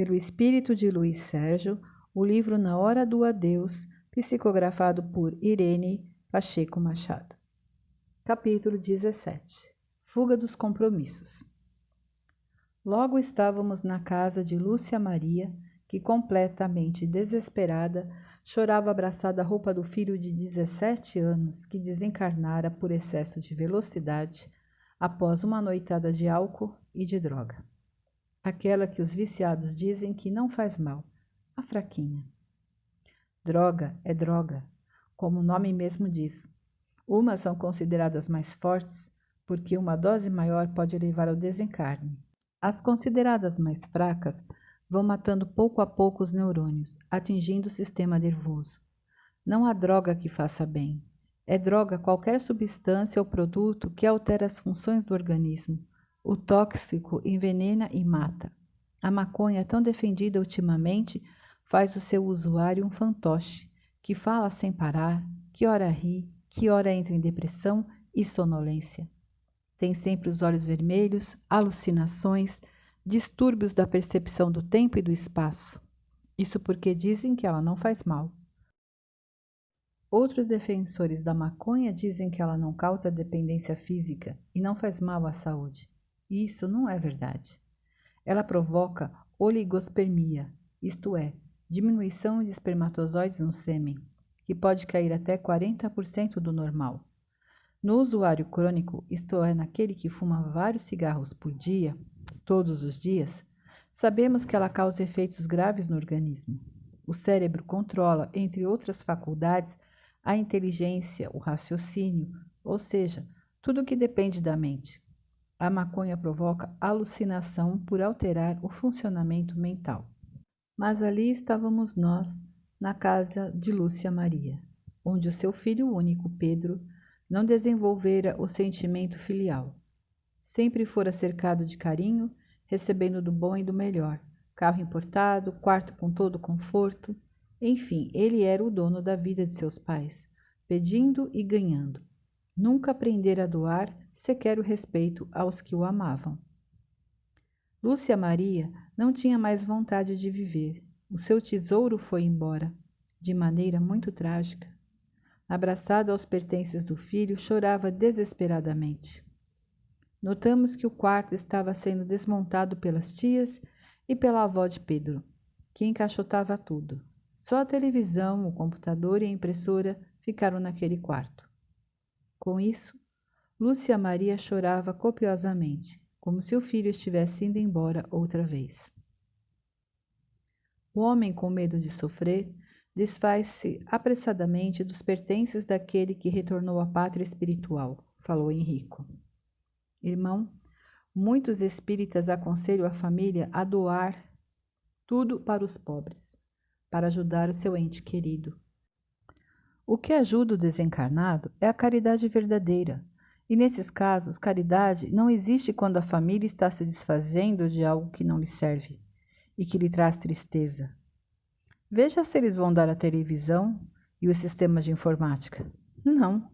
pelo espírito de Luiz Sérgio, o livro Na Hora do Adeus, psicografado por Irene Pacheco Machado. Capítulo 17 Fuga dos compromissos. Logo estávamos na casa de Lúcia Maria, que, completamente desesperada, chorava abraçada à roupa do filho de 17 anos que desencarnara por excesso de velocidade após uma noitada de álcool e de droga. Aquela que os viciados dizem que não faz mal, a fraquinha. Droga é droga, como o nome mesmo diz. Umas são consideradas mais fortes porque uma dose maior pode levar ao desencarne. As consideradas mais fracas vão matando pouco a pouco os neurônios, atingindo o sistema nervoso. Não há droga que faça bem. É droga qualquer substância ou produto que altera as funções do organismo. O tóxico envenena e mata. A maconha, tão defendida ultimamente, faz o seu usuário um fantoche, que fala sem parar, que ora ri, que ora entra em depressão e sonolência. Tem sempre os olhos vermelhos, alucinações, distúrbios da percepção do tempo e do espaço. Isso porque dizem que ela não faz mal. Outros defensores da maconha dizem que ela não causa dependência física e não faz mal à saúde. Isso não é verdade. Ela provoca oligospermia, isto é, diminuição de espermatozoides no sêmen, que pode cair até 40% do normal. No usuário crônico, isto é, naquele que fuma vários cigarros por dia, todos os dias, sabemos que ela causa efeitos graves no organismo. O cérebro controla, entre outras faculdades, a inteligência, o raciocínio, ou seja, tudo o que depende da mente. A maconha provoca alucinação por alterar o funcionamento mental. Mas ali estávamos nós, na casa de Lúcia Maria, onde o seu filho único, Pedro, não desenvolvera o sentimento filial. Sempre fora cercado de carinho recebendo do bom e do melhor, carro importado, quarto com todo conforto. Enfim, ele era o dono da vida de seus pais, pedindo e ganhando. Nunca aprendera a doar sequer o respeito aos que o amavam. Lúcia Maria não tinha mais vontade de viver. O seu tesouro foi embora, de maneira muito trágica. Abraçada aos pertences do filho, chorava desesperadamente. Notamos que o quarto estava sendo desmontado pelas tias e pela avó de Pedro, que encaixotava tudo. Só a televisão, o computador e a impressora ficaram naquele quarto. Com isso, Lúcia Maria chorava copiosamente, como se o filho estivesse indo embora outra vez. O homem, com medo de sofrer, desfaz-se apressadamente dos pertences daquele que retornou à pátria espiritual, falou Henrico. Irmão, muitos espíritas aconselham a família a doar tudo para os pobres, para ajudar o seu ente querido. O que ajuda o desencarnado é a caridade verdadeira. E nesses casos, caridade não existe quando a família está se desfazendo de algo que não lhe serve e que lhe traz tristeza. Veja se eles vão dar a televisão e os sistemas de informática. Não.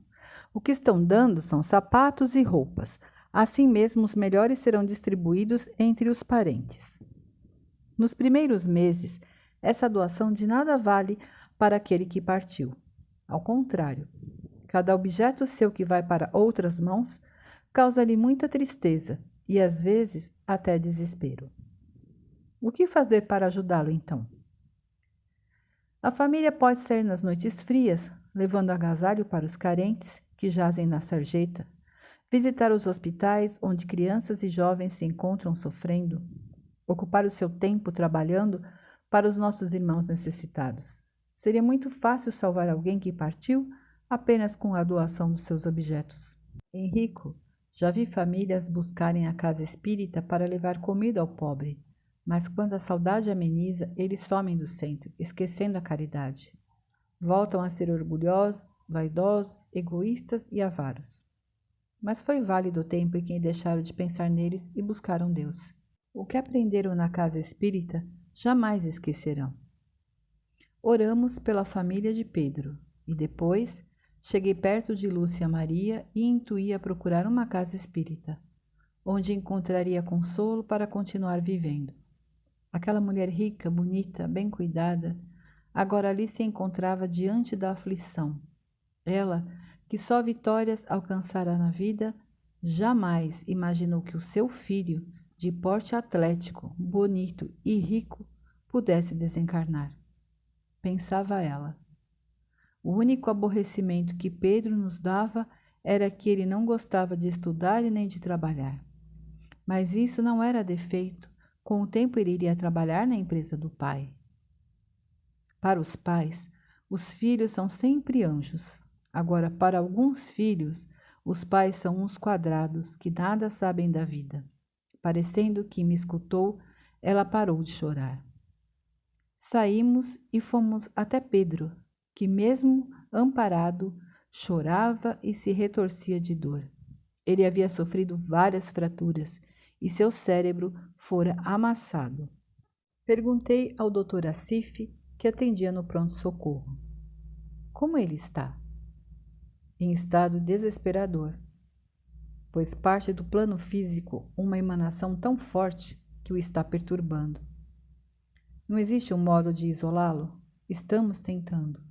O que estão dando são sapatos e roupas, Assim mesmo, os melhores serão distribuídos entre os parentes. Nos primeiros meses, essa doação de nada vale para aquele que partiu. Ao contrário, cada objeto seu que vai para outras mãos causa-lhe muita tristeza e às vezes até desespero. O que fazer para ajudá-lo então? A família pode sair nas noites frias, levando agasalho para os carentes que jazem na sarjeta, visitar os hospitais onde crianças e jovens se encontram sofrendo, ocupar o seu tempo trabalhando para os nossos irmãos necessitados. Seria muito fácil salvar alguém que partiu apenas com a doação dos seus objetos. Henrico, já vi famílias buscarem a casa espírita para levar comida ao pobre, mas quando a saudade ameniza, eles somem do centro, esquecendo a caridade. Voltam a ser orgulhosos, vaidosos, egoístas e avaros. Mas foi válido o tempo em que deixaram de pensar neles e buscaram Deus. O que aprenderam na casa espírita jamais esquecerão. Oramos pela família de Pedro e depois cheguei perto de Lúcia Maria e intuí a procurar uma casa espírita, onde encontraria consolo para continuar vivendo. Aquela mulher rica, bonita, bem cuidada, agora ali se encontrava diante da aflição. Ela, que só vitórias alcançara na vida, jamais imaginou que o seu filho, de porte atlético, bonito e rico, pudesse desencarnar. Pensava ela. O único aborrecimento que Pedro nos dava era que ele não gostava de estudar e nem de trabalhar. Mas isso não era defeito. Com o tempo ele iria trabalhar na empresa do pai. Para os pais, os filhos são sempre anjos. Agora, para alguns filhos, os pais são uns quadrados que nada sabem da vida. Parecendo que me escutou, ela parou de chorar. Saímos e fomos até Pedro, que, mesmo amparado, chorava e se retorcia de dor. Ele havia sofrido várias fraturas e seu cérebro fora amassado. Perguntei ao Dr. Asif, que atendia no pronto-socorro. Como ele está? Em estado desesperador, pois parte do plano físico uma emanação tão forte que o está perturbando. Não existe um modo de isolá-lo? Estamos tentando.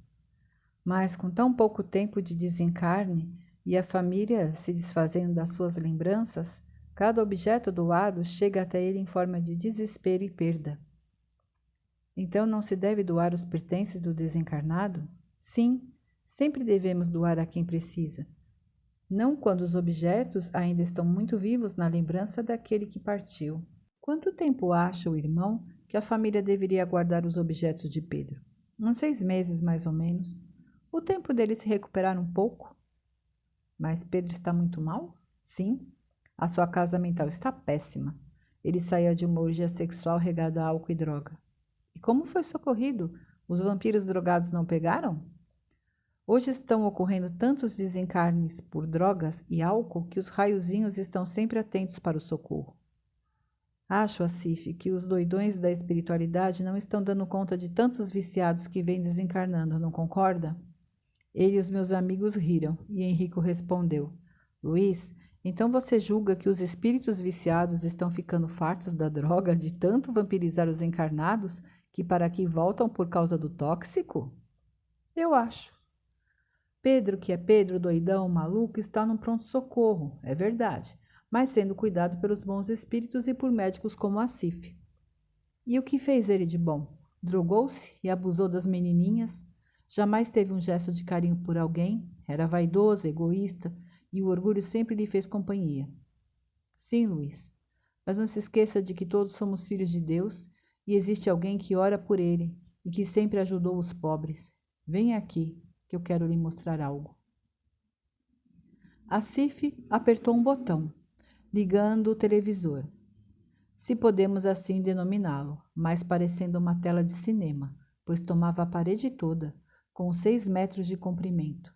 Mas com tão pouco tempo de desencarne e a família se desfazendo das suas lembranças, cada objeto doado chega até ele em forma de desespero e perda. Então não se deve doar os pertences do desencarnado? Sim, sempre devemos doar a quem precisa. Não quando os objetos ainda estão muito vivos na lembrança daquele que partiu. Quanto tempo acha o irmão que a família deveria guardar os objetos de Pedro? Uns seis meses, mais ou menos. O tempo dele se recuperar um pouco? Mas Pedro está muito mal? Sim. A sua casa mental está péssima. Ele saía de uma orgia sexual regada a álcool e droga. E como foi socorrido? Os vampiros drogados não pegaram? Hoje estão ocorrendo tantos desencarnes por drogas e álcool que os raiozinhos estão sempre atentos para o socorro. Acho, Asif, que os doidões da espiritualidade não estão dando conta de tantos viciados que vêm desencarnando, não concorda? Ele e os meus amigos riram, e Henrico respondeu: Luiz, então você julga que os espíritos viciados estão ficando fartos da droga de tanto vampirizar os encarnados que para aqui voltam por causa do tóxico? Eu acho. Pedro, que é Pedro doidão, maluco, está no pronto-socorro, é verdade, mas sendo cuidado pelos bons espíritos e por médicos como a Cif. E o que fez ele de bom? Drogou-se e abusou das menininhas, Jamais teve um gesto de carinho por alguém, era vaidoso, egoísta e o orgulho sempre lhe fez companhia. Sim, Luiz, mas não se esqueça de que todos somos filhos de Deus e existe alguém que ora por ele e que sempre ajudou os pobres. Venha aqui, que eu quero lhe mostrar algo. A Cif apertou um botão, ligando o televisor. Se podemos assim denominá-lo, mais parecendo uma tela de cinema, pois tomava a parede toda, com seis metros de comprimento.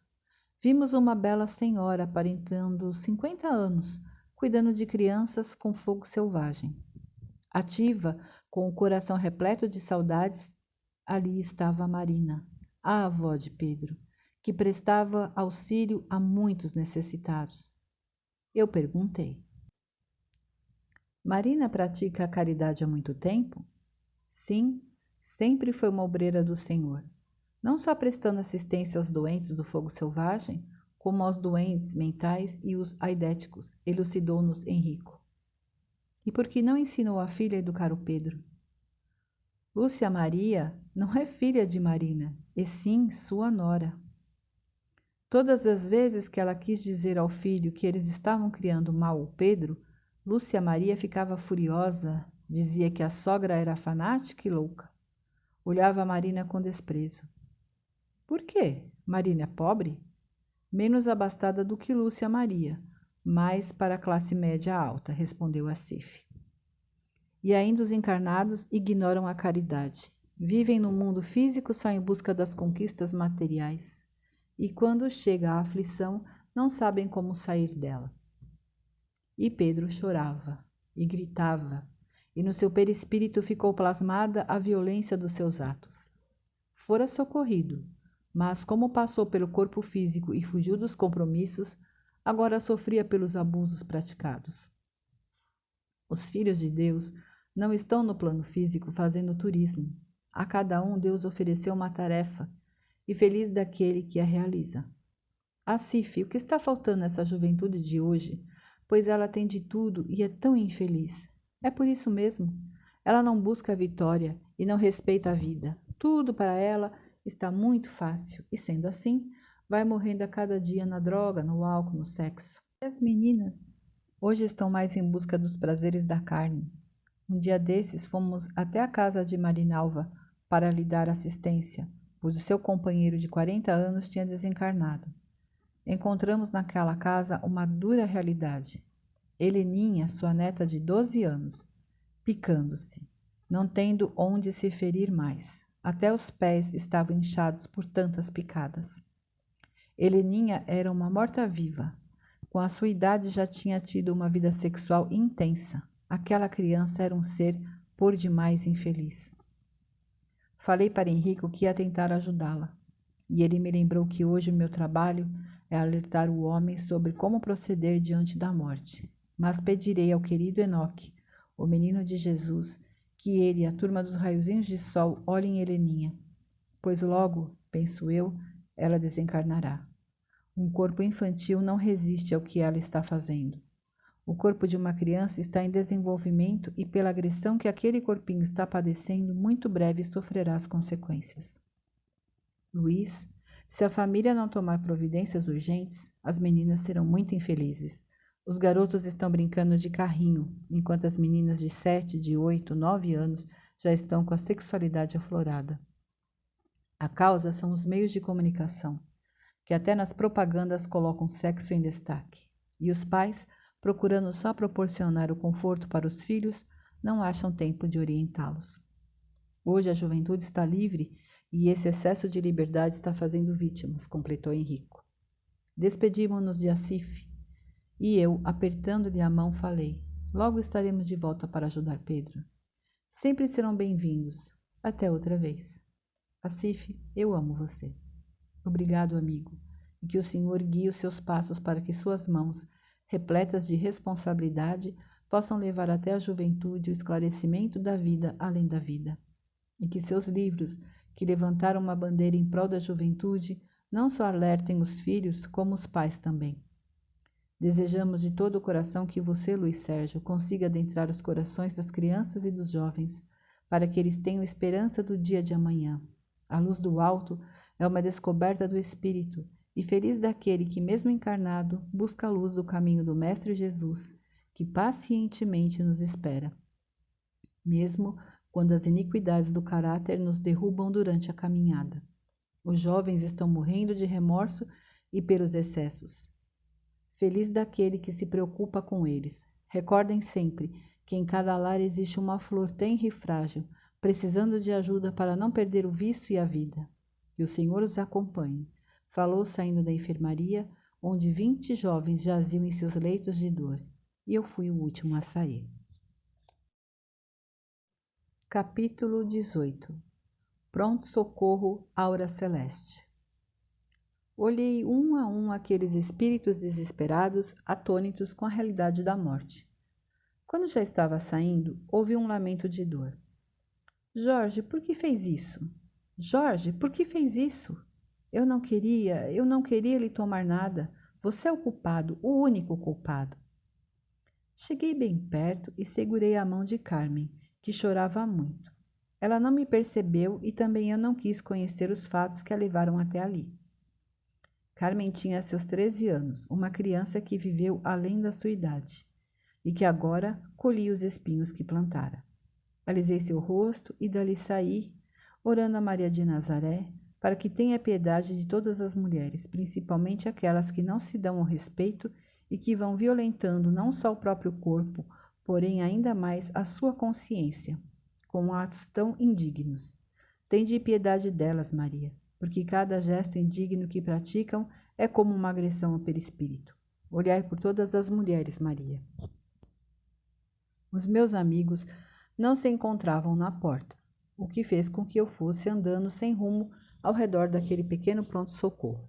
Vimos uma bela senhora aparentando cinquenta anos, cuidando de crianças com fogo selvagem. Ativa, com o coração repleto de saudades, ali estava a Marina, a avó de Pedro, que prestava auxílio a muitos necessitados. Eu perguntei: Marina pratica a caridade há muito tempo? Sim, sempre foi uma obreira do Senhor não só prestando assistência aos doentes do fogo selvagem, como aos doentes mentais e os aidéticos, elucidou-nos Henrico. E por que não ensinou a filha a educar o Pedro? Lúcia Maria não é filha de Marina, e sim sua nora. Todas as vezes que ela quis dizer ao filho que eles estavam criando mal o Pedro, Lúcia Maria ficava furiosa, dizia que a sogra era fanática e louca. Olhava Marina com desprezo. Por quê? Marina é pobre? Menos abastada do que Lúcia Maria, mais para a classe média alta, respondeu a Cif. E ainda os encarnados ignoram a caridade. Vivem no mundo físico só em busca das conquistas materiais. E quando chega a aflição, não sabem como sair dela. E Pedro chorava e gritava, e no seu perispírito ficou plasmada a violência dos seus atos. Fora socorrido, mas, como passou pelo corpo físico e fugiu dos compromissos, agora sofria pelos abusos praticados. Os filhos de Deus não estão no plano físico fazendo turismo. A cada um Deus ofereceu uma tarefa, e feliz daquele que a realiza. Acif, o que está faltando nessa juventude de hoje? Pois ela tem de tudo e é tão infeliz. É por isso mesmo. Ela não busca a vitória e não respeita a vida. Tudo para ela está muito fácil, e sendo assim, vai morrendo a cada dia na droga, no álcool, no sexo. E as meninas hoje estão mais em busca dos prazeres da carne. Um dia desses fomos até a casa de Marinalva para lhe dar assistência, pois o seu companheiro de 40 anos tinha desencarnado. Encontramos naquela casa uma dura realidade. Heleninha, sua neta de 12 anos, picando-se, não tendo onde se ferir mais. Até os pés estavam inchados por tantas picadas. Heleninha era uma morta-viva. Com a sua idade já tinha tido uma vida sexual intensa. Aquela criança era um ser por demais infeliz. Falei para Henrico que ia tentar ajudá-la, e ele me lembrou que hoje o meu trabalho é alertar o homem sobre como proceder diante da morte. Mas pedirei ao querido Enoque, o menino de Jesus, que ele e a turma dos raiozinhos de sol olhem Heleninha, pois logo, penso eu, ela desencarnará. Um corpo infantil não resiste ao que ela está fazendo. O corpo de uma criança está em desenvolvimento e, pela agressão que aquele corpinho está padecendo, muito breve sofrerá as consequências. Luiz, se a família não tomar providências urgentes, as meninas serão muito infelizes. Os garotos estão brincando de carrinho, enquanto as meninas de sete, de oito, nove anos já estão com a sexualidade aflorada. A causa são os meios de comunicação, que até nas propagandas colocam sexo em destaque. E os pais, procurando só proporcionar o conforto para os filhos, não acham tempo de orientá-los. Hoje a juventude está livre e esse excesso de liberdade está fazendo vítimas, completou Henrico. Despedimos-nos de Acif, e eu, apertando-lhe a mão, falei: Logo estaremos de volta para ajudar Pedro. Sempre serão bem-vindos. Até outra vez. Acif, eu amo você. Obrigado, amigo, e que o Senhor guie os seus passos para que suas mãos, repletas de responsabilidade, possam levar até a juventude o esclarecimento da vida além da vida. E que seus livros, que levantaram uma bandeira em prol da juventude, não só alertem os filhos, como os pais também. Desejamos de todo o coração que você, Luiz Sérgio, consiga adentrar os corações das crianças e dos jovens, para que eles tenham esperança do dia de amanhã. A luz do alto é uma descoberta do Espírito, e feliz daquele que, mesmo encarnado, busca a luz do caminho do Mestre Jesus, que pacientemente nos espera. Mesmo quando as iniquidades do caráter nos derrubam durante a caminhada. Os jovens estão morrendo de remorso e pelos excessos. Feliz daquele que se preocupa com eles. Recordem sempre que em cada lar existe uma flor tenra e frágil, precisando de ajuda para não perder o vício e a vida. Que o Senhor os acompanhe. Falou saindo da enfermaria, onde vinte jovens jaziam em seus leitos de dor, e eu fui o último a sair. Capítulo 18 Pronto Socorro Aura Celeste Olhei um a um aqueles espíritos desesperados, atônitos com a realidade da morte. Quando já estava saindo, ouvi um lamento de dor. Jorge, por que fez isso? Jorge, por que fez isso? Eu não queria, eu não queria lhe tomar nada. Você é o culpado, o único culpado. Cheguei bem perto e segurei a mão de Carmen, que chorava muito. Ela não me percebeu e também eu não quis conhecer os fatos que a levaram até ali. Carmen tinha seus 13 anos, uma criança que viveu além da sua idade e que agora colhia os espinhos que plantara. Alisei seu rosto e dali saí, orando a Maria de Nazaré para que tenha piedade de todas as mulheres, principalmente aquelas que não se dão ao respeito e que vão violentando não só o próprio corpo, porém ainda mais a sua consciência, com atos tão indignos. Tende piedade delas, Maria, porque cada gesto indigno que praticam é como uma agressão ao perispírito. Olhai por todas as mulheres, Maria. Os meus amigos não se encontravam na porta, o que fez com que eu fosse andando sem rumo ao redor daquele pequeno pronto-socorro.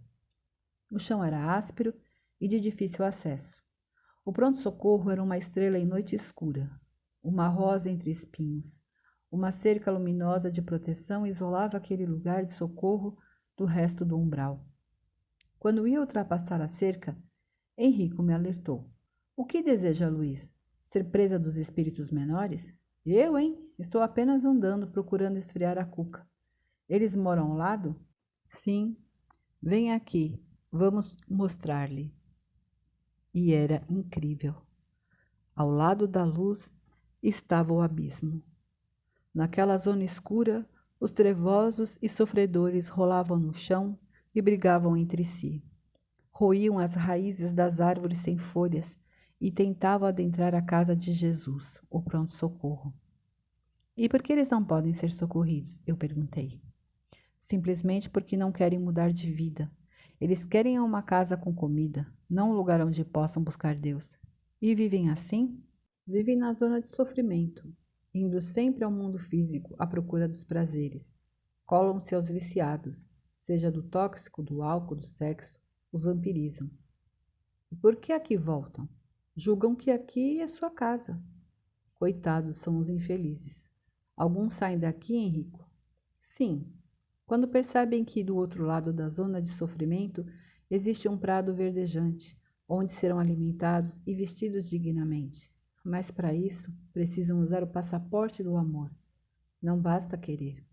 O chão era áspero e de difícil acesso. O pronto-socorro era uma estrela em noite escura. uma rosa entre espinhos. Uma cerca luminosa de proteção isolava aquele lugar de socorro do resto do umbral. Quando ia ultrapassar a cerca, Henrico me alertou. O que deseja Luiz? Ser presa dos espíritos menores? Eu, hein? Estou apenas andando, procurando esfriar a cuca. Eles moram ao lado? Sim. Vem aqui, vamos mostrar-lhe. E era incrível. Ao lado da luz estava o abismo. Naquela zona escura, os trevosos e sofredores rolavam no chão e brigavam entre si. Roíam as raízes das árvores sem folhas e tentavam adentrar a casa de Jesus, o pronto-socorro. E por que eles não podem ser socorridos? Eu perguntei. Simplesmente porque não querem mudar de vida. Eles querem uma casa com comida, não um lugar onde possam buscar Deus. E vivem assim? Vivem na zona de sofrimento, indo sempre ao mundo físico à procura dos prazeres. Colam-se aos viciados, seja do tóxico, do álcool, do sexo, os vampirizam. E por que aqui voltam? Julgam que aqui é sua casa. Coitados são os infelizes. Alguns saem daqui, Henrico? Sim, quando percebem que do outro lado da zona de sofrimento existe um prado verdejante, onde serão alimentados e vestidos dignamente. Mas para isso precisam usar o passaporte do amor. Não basta querer.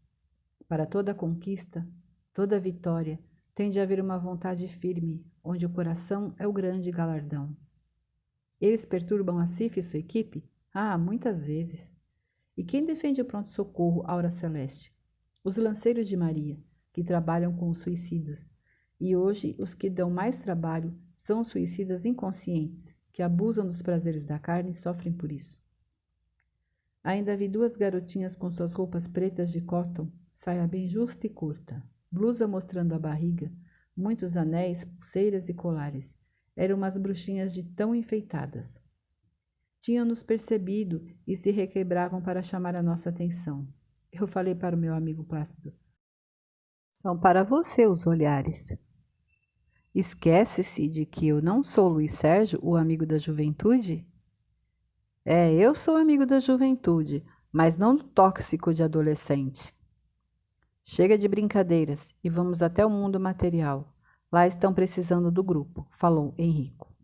Para toda conquista, toda vitória, tem de haver uma vontade firme, onde o coração é o grande galardão. Eles perturbam a Cif e sua equipe? Ah, muitas vezes. E quem defende o pronto-socorro Aura Celeste? Os lanceiros de Maria, que trabalham com os suicidas. E hoje os que dão mais trabalho são os suicidas inconscientes, que abusam dos prazeres da carne e sofrem por isso. Ainda vi duas garotinhas com suas roupas pretas de cotton, saia bem justa e curta, blusa mostrando a barriga, muitos anéis, pulseiras e colares. Eram umas bruxinhas de tão enfeitadas. Tinham-nos percebido e se requebravam para chamar a nossa atenção. Eu falei para o meu amigo Plácido. São para você os olhares. Esquece-se de que eu não sou Luiz Sérgio, o amigo da juventude? É, eu sou amigo da juventude, mas não do tóxico de adolescente. Chega de brincadeiras e vamos até o mundo material. Lá estão precisando do grupo, falou Henrico.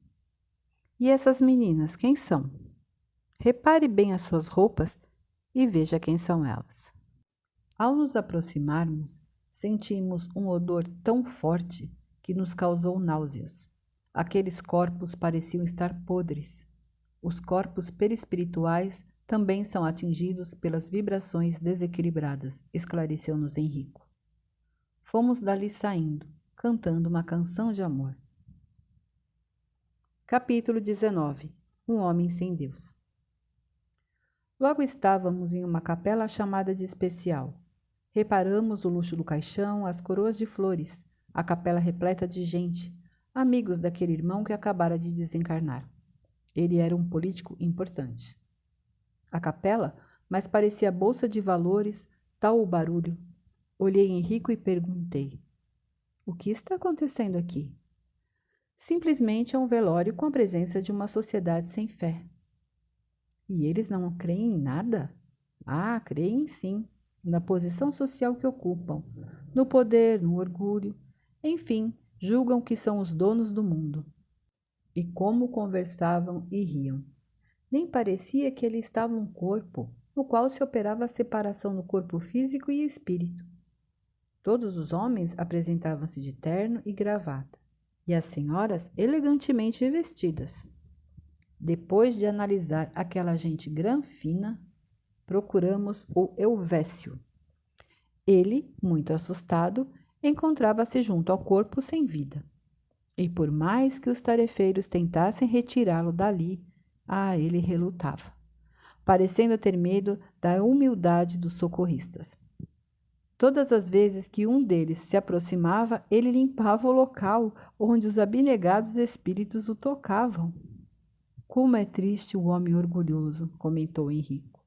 E essas meninas, quem são? Repare bem as suas roupas e veja quem são elas. Ao nos aproximarmos, sentimos um odor tão forte que nos causou náuseas. Aqueles corpos pareciam estar podres. Os corpos perispirituais também são atingidos pelas vibrações desequilibradas, esclareceu-nos Henrico. Fomos dali saindo, cantando uma canção de amor. Capítulo 19 Um homem sem Deus Logo estávamos em uma capela chamada de especial. Reparamos o luxo do caixão, as coroas de flores, a capela repleta de gente, amigos daquele irmão que acabara de desencarnar. Ele era um político importante. A capela, mas parecia bolsa de valores, tal o barulho. Olhei Henrico e perguntei: O que está acontecendo aqui? Simplesmente é um velório com a presença de uma sociedade sem fé. E eles não creem em nada? Ah, creem sim, na posição social que ocupam, no poder, no orgulho, enfim, julgam que são os donos do mundo. E como conversavam e riam. Nem parecia que ele estava um corpo, no qual se operava a separação no corpo físico e espírito. Todos os homens apresentavam-se de terno e gravata, e as senhoras elegantemente vestidas. Depois de analisar aquela gente granfina, procuramos o Elvésio. Ele, muito assustado, encontrava-se junto ao corpo sem vida. E por mais que os tarefeiros tentassem retirá-lo dali, ah, ele relutava, parecendo ter medo da humildade dos socorristas. Todas as vezes que um deles se aproximava, ele limpava o local onde os abnegados espíritos o tocavam. Como é triste o homem orgulhoso, comentou Henrico.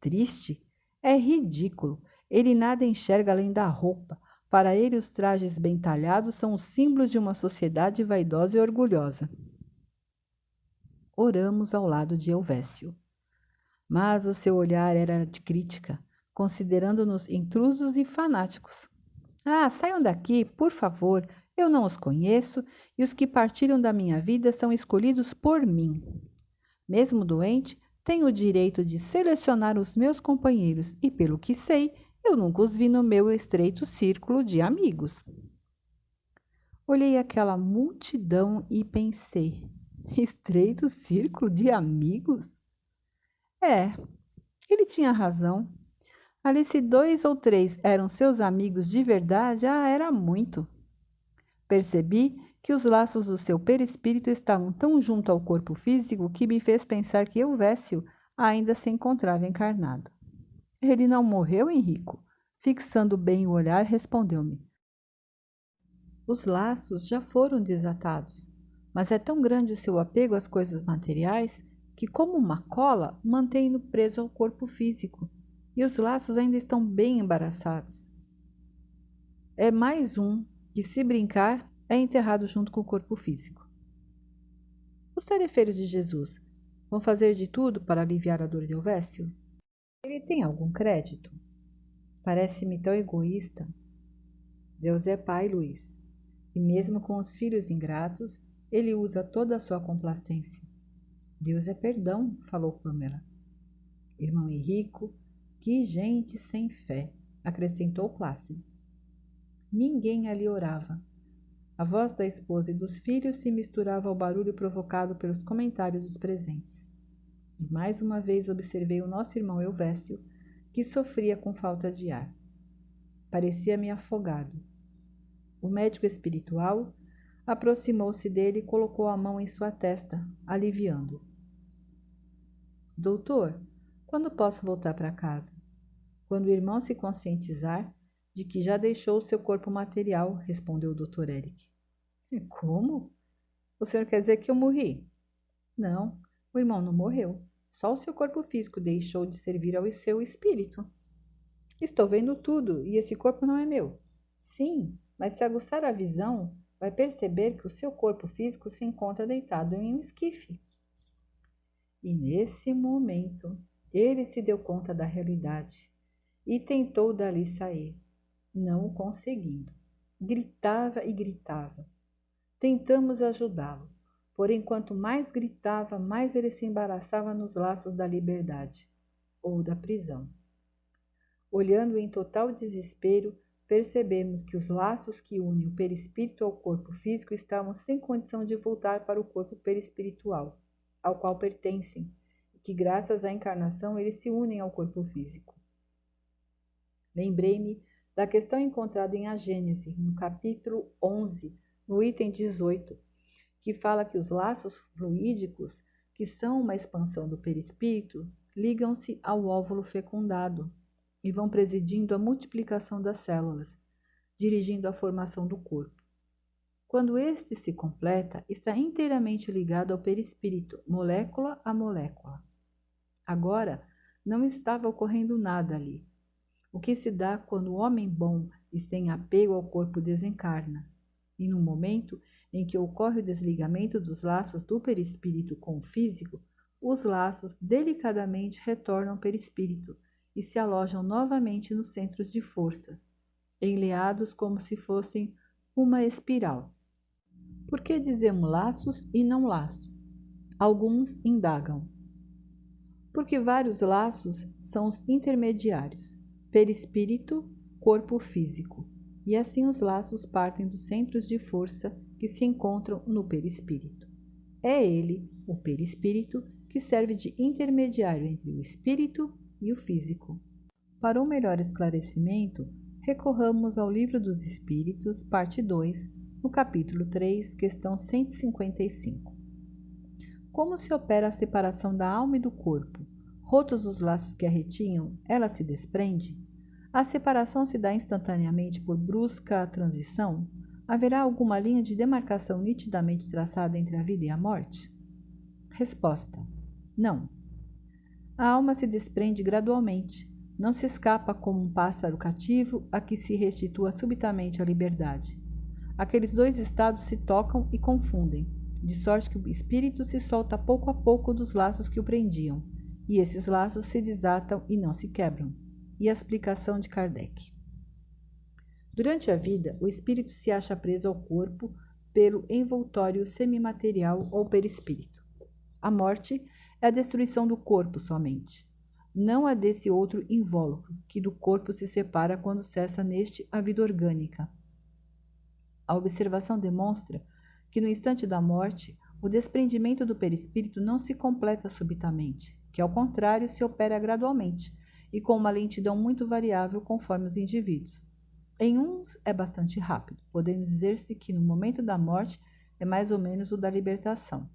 Triste? É ridículo. Ele nada enxerga além da roupa. Para ele, os trajes bem talhados são os símbolos de uma sociedade vaidosa e orgulhosa. Oramos ao lado de Elvésio. mas o seu olhar era de crítica, considerando-nos intrusos e fanáticos. Ah, saiam daqui, por favor, eu não os conheço e os que partiram da minha vida são escolhidos por mim. Mesmo doente, tenho o direito de selecionar os meus companheiros e, pelo que sei, eu nunca os vi no meu estreito círculo de amigos. Olhei aquela multidão e pensei: estreito círculo de amigos? É, ele tinha razão. Ali, se dois ou três eram seus amigos de verdade, ah, era muito. Percebi que os laços do seu perispírito estavam tão junto ao corpo físico que me fez pensar que Elvésio ainda se encontrava encarnado. Ele não morreu, Henrico? Fixando bem o olhar, respondeu-me. Os laços já foram desatados, mas é tão grande o seu apego às coisas materiais que, como uma cola, mantém-no preso ao corpo físico, e os laços ainda estão bem embaraçados. É mais um que, se brincar, é enterrado junto com o corpo físico. Os tarefeiros de Jesus vão fazer de tudo para aliviar a dor de Elvésio? Ele tem algum crédito? Parece-me tão egoísta. Deus é pai, Luiz, e mesmo com os filhos ingratos, ele usa toda a sua complacência. Deus é perdão, falou Pamela. Irmão Henrico, que gente sem fé, acrescentou Plácido. Ninguém ali orava. A voz da esposa e dos filhos se misturava ao barulho provocado pelos comentários dos presentes. E mais uma vez observei o nosso irmão Elvésio, que sofria com falta de ar. Parecia-me afogado. O médico espiritual aproximou-se dele e colocou a mão em sua testa, aliviando. Doutor, quando posso voltar para casa? Quando o irmão se conscientizar de que já deixou o seu corpo material, respondeu o Dr. Eric. Como? O senhor quer dizer que eu morri? Não, o irmão não morreu. Só o seu corpo físico deixou de servir ao seu espírito. Estou vendo tudo e esse corpo não é meu. Sim, mas se aguçar a visão, vai perceber que o seu corpo físico se encontra deitado em um esquife. E nesse momento, ele se deu conta da realidade e tentou dali sair não o conseguindo. Gritava e gritava. Tentamos ajudá-lo, porém, quanto mais gritava, mais ele se embaraçava nos laços da liberdade ou da prisão. Olhando em total desespero, percebemos que os laços que unem o perispírito ao corpo físico estavam sem condição de voltar para o corpo perispiritual, ao qual pertencem, e que, graças à encarnação, eles se unem ao corpo físico. Lembrei-me da questão encontrada em A Gênese, no capítulo 11, no item 18, que fala que os laços fluídicos, que são uma expansão do perispírito, ligam-se ao óvulo fecundado e vão presidindo a multiplicação das células, dirigindo a formação do corpo. Quando este se completa, está inteiramente ligado ao perispírito, molécula a molécula. Agora, não estava ocorrendo nada ali o que se dá quando o homem bom e sem apego ao corpo desencarna, e no momento em que ocorre o desligamento dos laços do perispírito com o físico, os laços delicadamente retornam ao perispírito e se alojam novamente nos centros de força, enleados como se fossem uma espiral. Por que dizemos laços e não laço? Alguns indagam. Porque vários laços são os intermediários perispírito, corpo físico, e assim os laços partem dos centros de força que se encontram no perispírito. É ele, o perispírito, que serve de intermediário entre o espírito e o físico. Para um melhor esclarecimento, recorramos ao Livro dos Espíritos, parte 2, no capítulo 3, questão 155. Como se opera a separação da alma e do corpo? Rotos os laços que a retinham, ela se desprende? A separação se dá instantaneamente por brusca transição? Haverá alguma linha de demarcação nitidamente traçada entre a vida e a morte? Resposta: Não. A alma se desprende gradualmente, não se escapa como um pássaro cativo a que se restitua subitamente a liberdade. Aqueles dois estados se tocam e confundem, de sorte que o espírito se solta pouco a pouco dos laços que o prendiam, e esses laços se desatam e não se quebram. E a explicação de Kardec. Durante a vida, o espírito se acha preso ao corpo pelo envoltório semimaterial ou perispírito. A morte é a destruição do corpo somente, não a desse outro invólucro, que do corpo se separa quando cessa neste a vida orgânica. A observação demonstra que no instante da morte, o desprendimento do perispírito não se completa subitamente, que ao contrário se opera gradualmente e com uma lentidão muito variável conforme os indivíduos. Em uns é bastante rápido, podendo dizer-se que no momento da morte é mais ou menos o da libertação.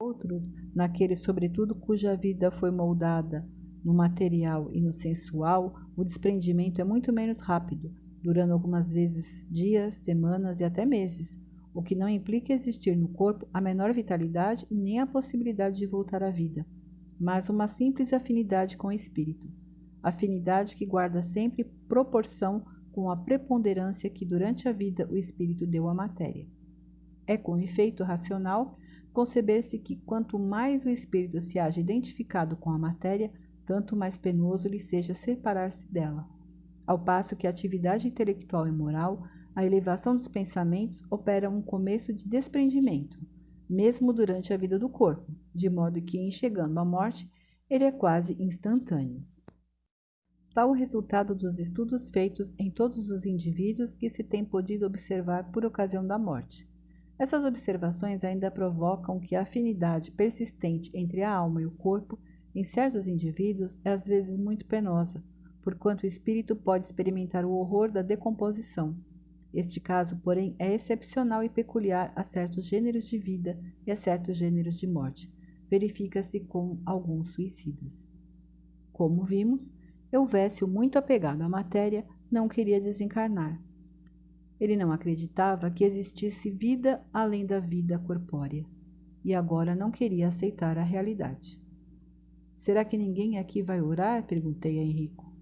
Outros, naqueles sobretudo cuja vida foi moldada no material e no sensual, o desprendimento é muito menos rápido, durando algumas vezes dias, semanas e até meses, o que não implica existir no corpo a menor vitalidade nem a possibilidade de voltar à vida, mas uma simples afinidade com o espírito, afinidade que guarda sempre proporção com a preponderância que durante a vida o espírito deu à matéria. É com efeito racional conceber-se que quanto mais o espírito se haja identificado com a matéria, tanto mais penoso lhe seja separar-se dela. Ao passo que a atividade intelectual e moral a elevação dos pensamentos opera um começo de desprendimento, mesmo durante a vida do corpo, de modo que, em chegando à morte, ele é quase instantâneo. Tal o resultado dos estudos feitos em todos os indivíduos que se tem podido observar por ocasião da morte. Essas observações ainda provocam que a afinidade persistente entre a alma e o corpo, em certos indivíduos, é às vezes muito penosa, porquanto o espírito pode experimentar o horror da decomposição, este caso, porém, é excepcional e peculiar a certos gêneros de vida e a certos gêneros de morte. Verifica-se com alguns suicidas. Como vimos, Euvécio, muito apegado à matéria, não queria desencarnar. Ele não acreditava que existisse vida além da vida corpórea e agora não queria aceitar a realidade. Será que ninguém aqui vai orar? perguntei a Henrico.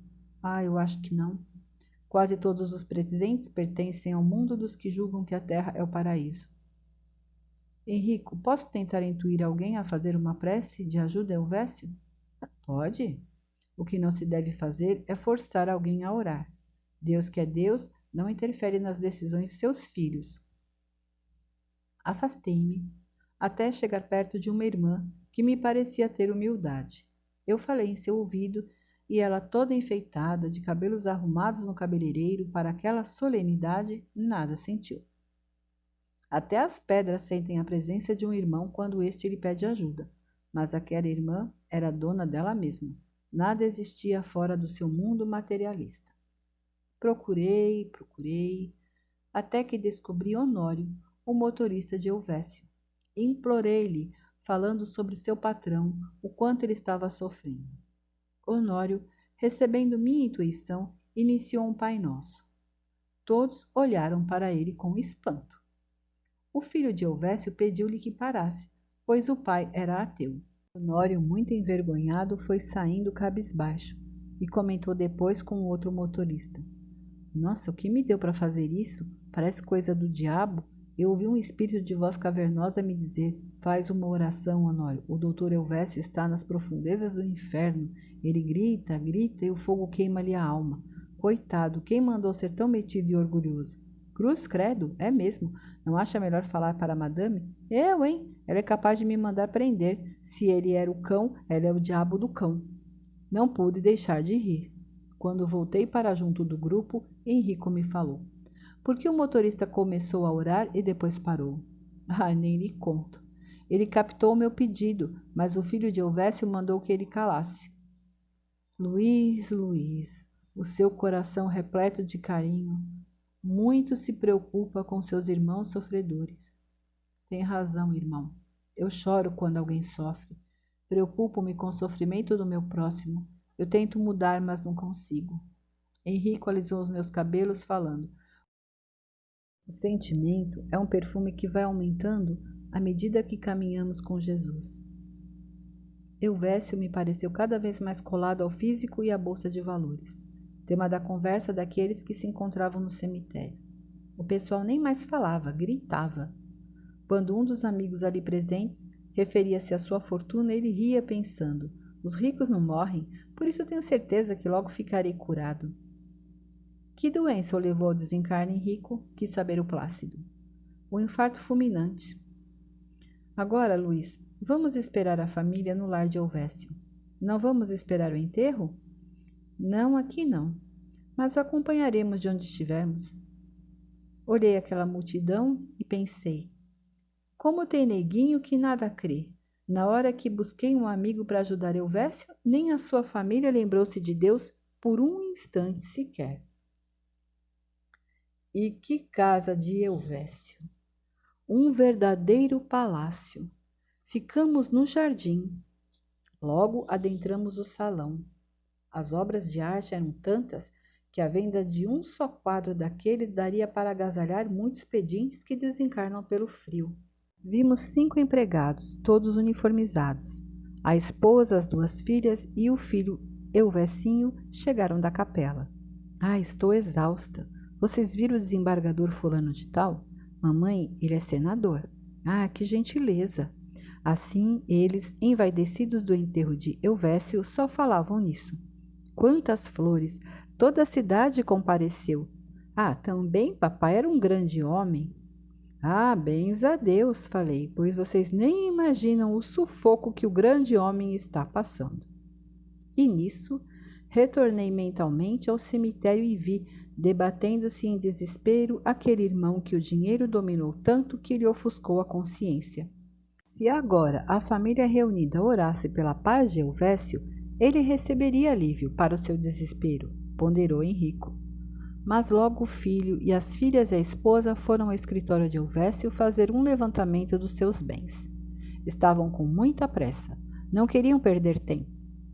Ah, eu acho que não. Quase todos os presentes pertencem ao mundo dos que julgam que a terra é o paraíso. Henrico, posso tentar intuir alguém a fazer uma prece de ajuda Elvésio? Pode. O que não se deve fazer é forçar alguém a orar. Deus que é Deus não interfere nas decisões de seus filhos. Afastei-me até chegar perto de uma irmã que me parecia ter humildade. Eu falei em seu ouvido e ela toda enfeitada, de cabelos arrumados no cabeleireiro para aquela solenidade, nada sentiu. Até as pedras sentem a presença de um irmão quando este lhe pede ajuda, mas aquela irmã era dona dela mesma. Nada existia fora do seu mundo materialista. Procurei, procurei, até que descobri Honório, o motorista de Elvésio. Implorei-lhe, falando sobre seu patrão, o quanto ele estava sofrendo. Honório, recebendo minha intuição, iniciou um Pai Nosso. Todos olharam para ele com espanto. O filho de Elvésio pediu-lhe que parasse, pois o pai era ateu. Honório, muito envergonhado, foi saindo cabisbaixo e comentou depois com outro motorista. Nossa, o que me deu para fazer isso? Parece coisa do diabo. Eu ouvi um espírito de voz cavernosa me dizer: Faz uma oração, Honório. O doutor Elvésio está nas profundezas do inferno. Ele grita, grita e o fogo queima-lhe a alma. Coitado, quem mandou ser tão metido e orgulhoso? Cruz, credo, é mesmo. Não acha melhor falar para a madame? Eu, hein? Ela é capaz de me mandar prender. Se ele era o cão, ela é o diabo do cão. Não pude deixar de rir. Quando voltei para junto do grupo, Henrico me falou porque o motorista começou a orar e depois parou. Ah, nem lhe conto. Ele captou o meu pedido, mas o filho de Elvésio mandou que ele calasse. Luiz, Luiz, o seu coração repleto de carinho, muito se preocupa com seus irmãos sofredores. Tem razão, irmão. Eu choro quando alguém sofre. Preocupo-me com o sofrimento do meu próximo. Eu tento mudar, mas não consigo. Henrico alisou os meus cabelos, falando: o sentimento é um perfume que vai aumentando à medida que caminhamos com Jesus. Euvécio me pareceu cada vez mais colado ao físico e à bolsa de valores, tema da conversa daqueles que se encontravam no cemitério. O pessoal nem mais falava, gritava. Quando um dos amigos ali presentes referia-se à sua fortuna, ele ria pensando: Os ricos não morrem, por isso tenho certeza que logo ficarei curado. Que doença o levou ao desencarne rico? Quis saber o Plácido. O infarto fulminante. Agora, Luiz, vamos esperar a família no lar de Elvésio. Não vamos esperar o enterro? Não, aqui não. Mas o acompanharemos de onde estivermos. Olhei aquela multidão e pensei: como tem neguinho que nada crê? Na hora que busquei um amigo para ajudar Elvésio, nem a sua família lembrou-se de Deus por um instante sequer. E que casa de Elvésio! Um verdadeiro palácio. Ficamos no jardim. Logo adentramos o salão. As obras de arte eram tantas que a venda de um só quadro daqueles daria para agasalhar muitos pedintes que desencarnam pelo frio. Vimos cinco empregados, todos uniformizados. A esposa, as duas filhas e o filho Elvecinho chegaram da capela. Ah, estou exausta. Vocês viram o desembargador fulano de tal? Mamãe, ele é senador. Ah, que gentileza. Assim, eles, envaidecidos do enterro de Elvécio, só falavam nisso. Quantas flores! Toda a cidade compareceu. Ah, também papai era um grande homem. Ah, bens a Deus, falei, pois vocês nem imaginam o sufoco que o grande homem está passando. E nisso, retornei mentalmente ao cemitério e vi, debatendo-se em desespero, aquele irmão que o dinheiro dominou tanto que lhe ofuscou a consciência. Se agora a família reunida orasse pela paz de Elvésio, ele receberia alívio para o seu desespero, ponderou Henrico. Mas logo o filho e as filhas e a esposa foram ao escritório de Elvésio fazer um levantamento dos seus bens. Estavam com muita pressa, não queriam perder tempo.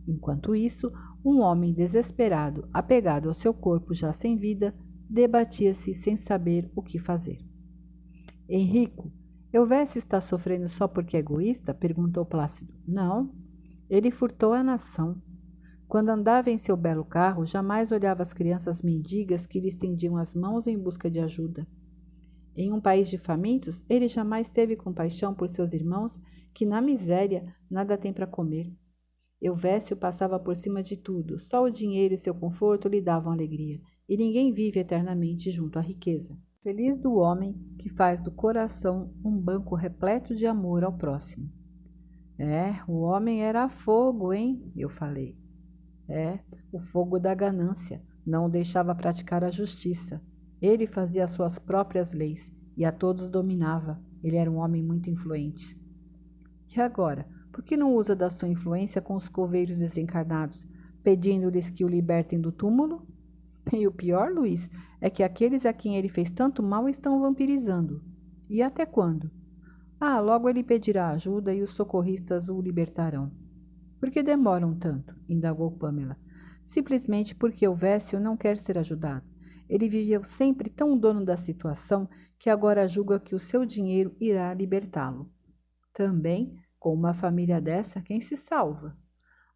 Enquanto isso, um homem desesperado, apegado ao seu corpo já sem vida, debatia-se sem saber o que fazer. Henrico, Elvésio está sofrendo só porque é egoísta? perguntou Plácido. Não, ele furtou a nação. Quando andava em seu belo carro, jamais olhava as crianças mendigas que lhe estendiam as mãos em busca de ajuda. Em um país de famintos, ele jamais teve compaixão por seus irmãos que, na miséria, nada têm para comer. Euvécio passava por cima de tudo, só o dinheiro e seu conforto lhe davam alegria, e ninguém vive eternamente junto à riqueza. Feliz do homem que faz do coração um banco repleto de amor ao próximo. É, o homem era fogo, hein? Eu falei. É, o fogo da ganância não o deixava praticar a justiça. Ele fazia as suas próprias leis e a todos dominava. Ele era um homem muito influente. E agora, por que não usa da sua influência com os coveiros desencarnados, pedindo-lhes que o libertem do túmulo? E o pior, Luiz, é que aqueles a quem ele fez tanto mal estão vampirizando. E até quando? Ah, logo ele pedirá ajuda e os socorristas o libertarão. Por que demoram tanto? indagou Pamela. Simplesmente porque o Vécio não quer ser ajudado. Ele viveu sempre tão dono da situação que agora julga que o seu dinheiro irá libertá-lo. Também, com uma família dessa, quem se salva?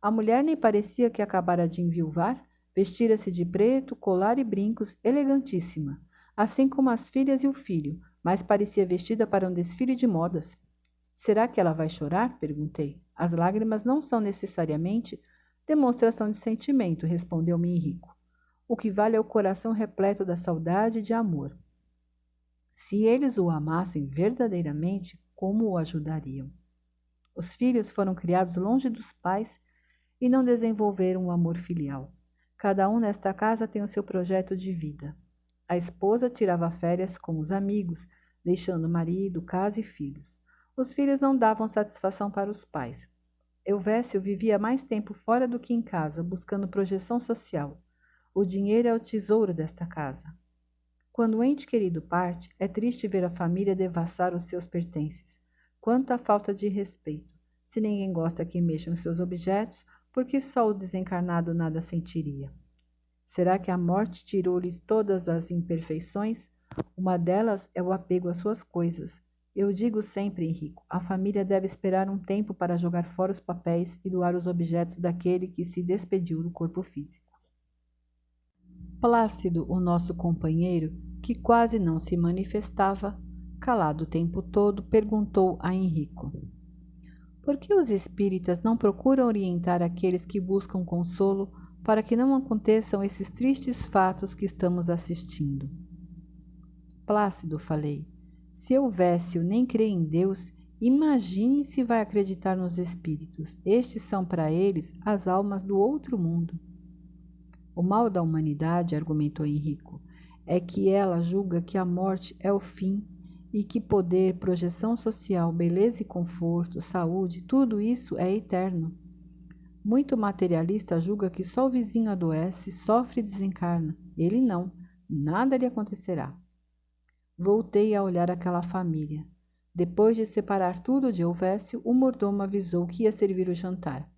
A mulher nem parecia que acabara de enviuvar, vestira-se de preto, colar e brincos, elegantíssima, assim como as filhas e o filho, mas parecia vestida para um desfile de modas. Será que ela vai chorar? perguntei. As lágrimas não são necessariamente demonstração de sentimento, respondeu-me Henrico. O que vale é o coração repleto da saudade e de amor. Se eles o amassem verdadeiramente, como o ajudariam? Os filhos foram criados longe dos pais e não desenvolveram o amor filial. Cada um nesta casa tem o seu projeto de vida. A esposa tirava férias com os amigos, deixando marido, casa e filhos. Os filhos não davam satisfação para os pais. Elvésio vivia mais tempo fora do que em casa, buscando projeção social. O dinheiro é o tesouro desta casa. Quando o ente querido parte, é triste ver a família devassar os seus pertences. Quanta falta de respeito. Se ninguém gosta que mexam seus objetos, por que só o desencarnado nada sentiria? Será que a morte tirou-lhes todas as imperfeições? Uma delas é o apego às suas coisas. Eu digo sempre, Henrico, a família deve esperar um tempo para jogar fora os papéis e doar os objetos daquele que se despediu do corpo físico. Plácido, o nosso companheiro, que quase não se manifestava, calado o tempo todo, perguntou a Henrico: Por que os espíritas não procuram orientar aqueles que buscam consolo para que não aconteçam esses tristes fatos que estamos assistindo? Plácido, falei, se Elvésio nem crê em Deus, imagine se vai acreditar nos espíritos. Estes são para eles as almas do outro mundo. O mal da humanidade, argumentou Henrico, é que ela julga que a morte é o fim e que poder, projeção social, beleza e conforto, saúde, tudo isso é eterno. Muito materialista julga que só o vizinho adoece, sofre e desencarna. Ele não, nada lhe acontecerá. Voltei a olhar aquela família. Depois de separar tudo de Elvésio, o mordomo avisou que ia servir o jantar.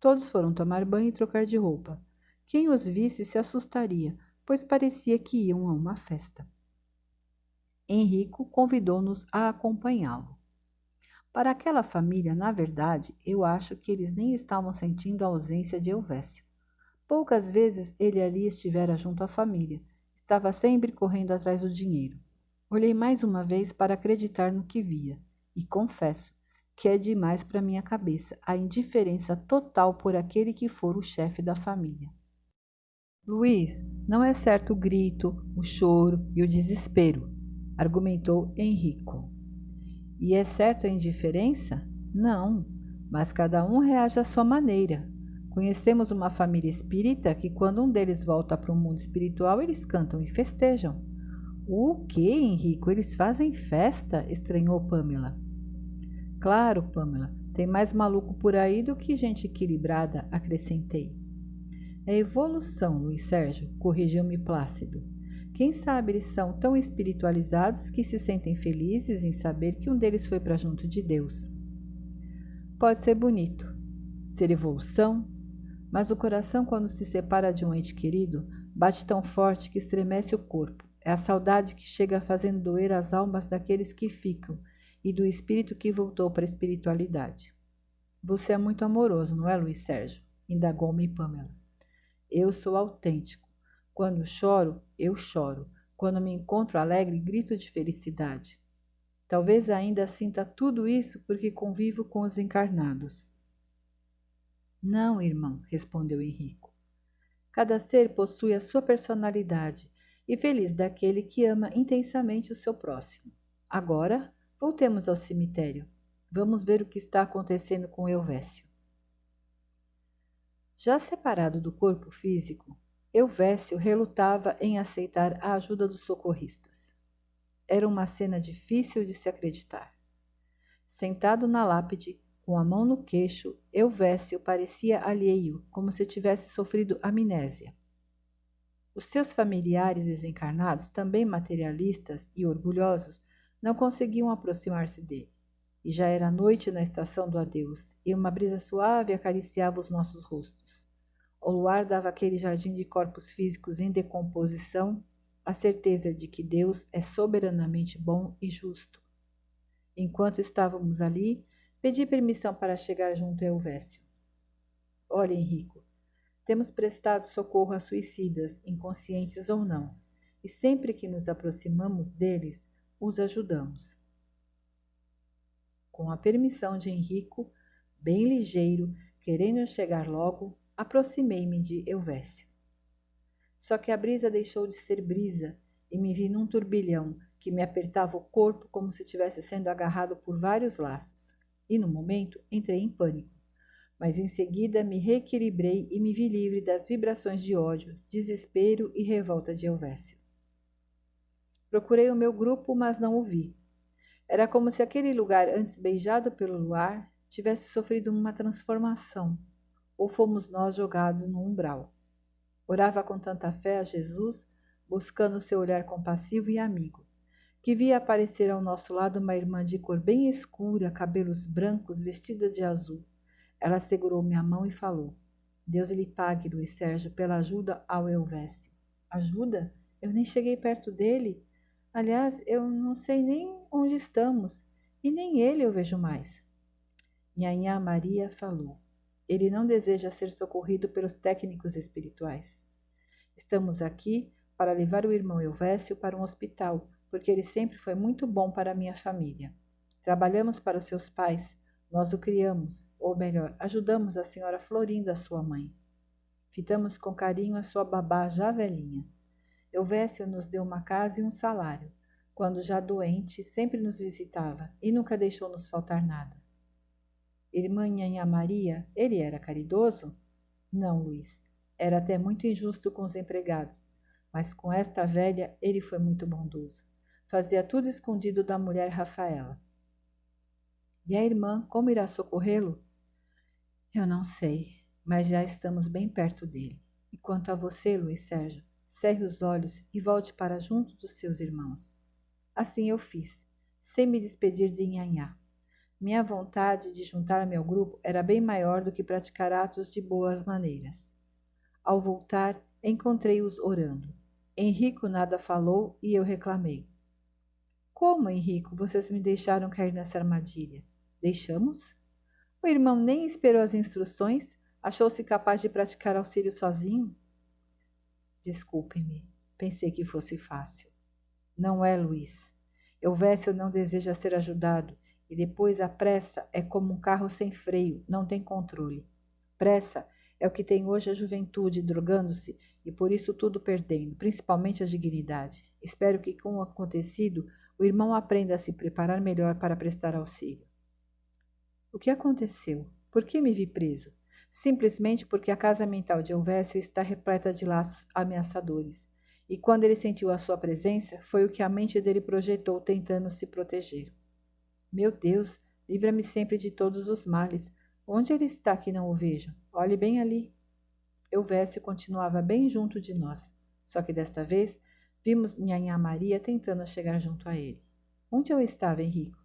Todos foram tomar banho e trocar de roupa. Quem os visse se assustaria, pois parecia que iam a uma festa. Henrico convidou-nos a acompanhá-lo. Para aquela família, na verdade, eu acho que eles nem estavam sentindo a ausência de Elvésio. Poucas vezes ele ali estivera junto à família. Estava sempre correndo atrás do dinheiro. Olhei mais uma vez para acreditar no que via, e confesso que é demais para minha cabeça a indiferença total por aquele que for o chefe da família. Luiz, não é certo o grito, o choro e o desespero, argumentou Henrico. E é certo a indiferença? Não, mas cada um reage à sua maneira. Conhecemos uma família espírita que, quando um deles volta para o mundo espiritual, eles cantam e festejam. O que, Henrico? Eles fazem festa? estranhou Pamela. Claro, Pamela, tem mais maluco por aí do que gente equilibrada, acrescentei. É evolução, Luiz Sérgio, corrigiu-me Plácido. Quem sabe eles são tão espiritualizados que se sentem felizes em saber que um deles foi para junto de Deus. Pode ser bonito, ser evolução, mas o coração, quando se separa de um ente querido, bate tão forte que estremece o corpo. É a saudade que chega fazendo doer as almas daqueles que ficam e do espírito que voltou para a espiritualidade. Você é muito amoroso, não é, Luiz Sérgio? indagou-me Pamela. Eu sou autêntico. Quando choro, eu choro. Quando me encontro alegre, grito de felicidade. Talvez ainda sinta tudo isso porque convivo com os encarnados. Não, irmão, respondeu Henrico. Cada ser possui a sua personalidade e feliz daquele que ama intensamente o seu próximo. Agora, voltemos ao cemitério. Vamos ver o que está acontecendo com Elvésio. Já separado do corpo físico, Elvésio relutava em aceitar a ajuda dos socorristas. Era uma cena difícil de se acreditar. Sentado na lápide, com a mão no queixo, Elvésio parecia alheio, como se tivesse sofrido amnésia. Os seus familiares desencarnados, também materialistas e orgulhosos, não conseguiam aproximar-se dele. E já era noite na estação do adeus, e uma brisa suave acariciava os nossos rostos. O luar dava aquele jardim de corpos físicos em decomposição a certeza de que Deus é soberanamente bom e justo. Enquanto estávamos ali, pedi permissão para chegar junto a Elvésio. Olha, Henrico, temos prestado socorro a suicidas, inconscientes ou não, e sempre que nos aproximamos deles, os ajudamos. Com a permissão de Henrico, bem ligeiro, querendo chegar logo, aproximei-me de Elvésio. Só que a brisa deixou de ser brisa e me vi num turbilhão que me apertava o corpo como se estivesse sendo agarrado por vários laços. E no momento entrei em pânico mas em seguida me reequilibrei e me vi livre das vibrações de ódio, desespero e revolta de Elvésio. Procurei o meu grupo, mas não o vi. Era como se aquele lugar antes beijado pelo luar tivesse sofrido uma transformação, ou fomos nós jogados no umbral. Orava com tanta fé a Jesus, buscando seu olhar compassivo e amigo, que via aparecer ao nosso lado uma irmã de cor bem escura, cabelos brancos, vestida de azul ela segurou minha mão e falou: Deus lhe pague, Luiz Sérgio, pela ajuda ao Elvésio. Ajuda? Eu nem cheguei perto dele. Aliás, eu não sei nem onde estamos, e nem ele eu vejo mais. Nhanhá Maria falou: Ele não deseja ser socorrido pelos técnicos espirituais. Estamos aqui para levar o irmão Elvésio para um hospital, porque ele sempre foi muito bom para minha família. Trabalhamos para os seus pais, Nós o criamos, ou melhor, ajudamos a senhora Florinda, sua mãe. Fitamos com carinho a sua babá já velhinha. Elvésio nos deu uma casa e um salário. Quando já doente, sempre nos visitava e nunca deixou nos faltar nada. Irmã Nhanha Maria, ele era caridoso? Não, Luiz. Era até muito injusto com os empregados, mas com esta velha ele foi muito bondoso. Fazia tudo escondido da mulher Rafaela. E a irmã, como irá socorrê-lo? Eu não sei, mas já estamos bem perto dele. E quanto a você, Luiz Sérgio, cerre os olhos e volte para junto dos seus irmãos. Assim eu fiz, sem me despedir de Nhanhá. Minha vontade de juntar-me ao grupo era bem maior do que praticar atos de boas maneiras. Ao voltar, encontrei-os orando. Henrico nada falou e eu reclamei. Como, Henrico, vocês me deixaram cair nessa armadilha? Deixamos? O irmão nem esperou as instruções, achou-se capaz de praticar auxílio sozinho? Desculpe-me, pensei que fosse fácil. Não é, Luiz. Elvésio não deseja ser ajudado, e depois a pressa é como um carro sem freio, não tem controle. Pressa é o que tem hoje a juventude, drogando-se e por isso tudo perdendo, principalmente a dignidade. Espero que com o acontecido o irmão aprenda a se preparar melhor para prestar auxílio. O que aconteceu? Por que me vi preso? Simplesmente porque a casa mental de Elvésio está repleta de laços ameaçadores. E quando ele sentiu a sua presença, foi o que a mente dele projetou tentando se proteger. Meu Deus, livra-me sempre de todos os males. Onde ele está que não o vejo? Olhe bem ali. Elvésio continuava bem junto de nós, só que desta vez vimos Nhanhá Maria tentando chegar junto a ele. Onde eu estava, Henrico?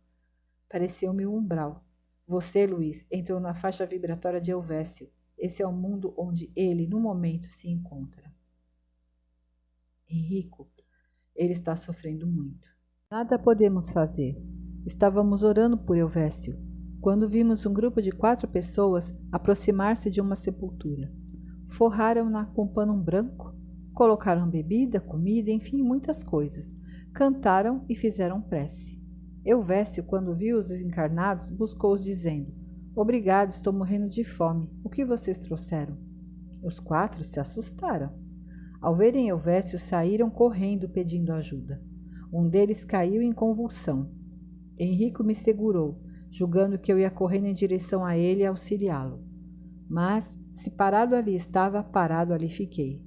Pareceu-me um umbral, você, Luiz, entrou na faixa vibratória de Elvésio. Esse é o mundo onde ele, no momento, se encontra. Henrico, ele está sofrendo muito. Nada podemos fazer. Estávamos orando por Elvésio, quando vimos um grupo de quatro pessoas aproximar-se de uma sepultura. Forraram-na com pano branco, colocaram bebida, comida, enfim, muitas coisas. Cantaram e fizeram prece. Euvécio, quando viu os encarnados, buscou-os dizendo: Obrigado, estou morrendo de fome. O que vocês trouxeram? Os quatro se assustaram. Ao verem Euvécio, saíram correndo pedindo ajuda. Um deles caiu em convulsão. Henrico me segurou, julgando que eu ia correndo em direção a ele e auxiliá-lo. Mas, se parado ali estava, parado ali fiquei.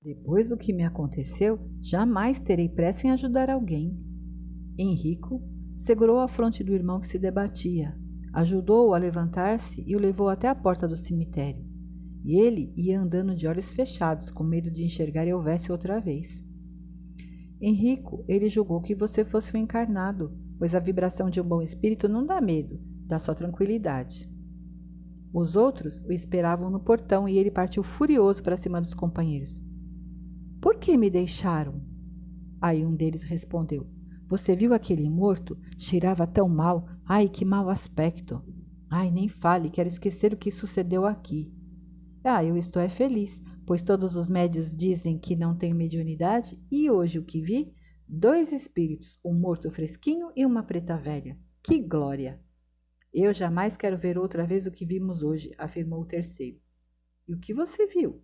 Depois do que me aconteceu, jamais terei pressa em ajudar alguém. Henrico segurou a fronte do irmão que se debatia, ajudou-o a levantar-se e o levou até a porta do cemitério. E ele ia andando de olhos fechados, com medo de enxergar Elvésio outra vez. Henrico, ele julgou que você fosse um encarnado, pois a vibração de um bom espírito não dá medo, dá só tranquilidade. Os outros o esperavam no portão e ele partiu furioso para cima dos companheiros. Por que me deixaram? Aí um deles respondeu: você viu aquele morto? Cheirava tão mal. Ai, que mau aspecto. Ai, nem fale, quero esquecer o que sucedeu aqui. Ah, eu estou é feliz, pois todos os médios dizem que não tenho mediunidade e hoje o que vi? Dois espíritos, um morto fresquinho e uma preta velha. Que glória! Eu jamais quero ver outra vez o que vimos hoje, afirmou o terceiro. E o que você viu?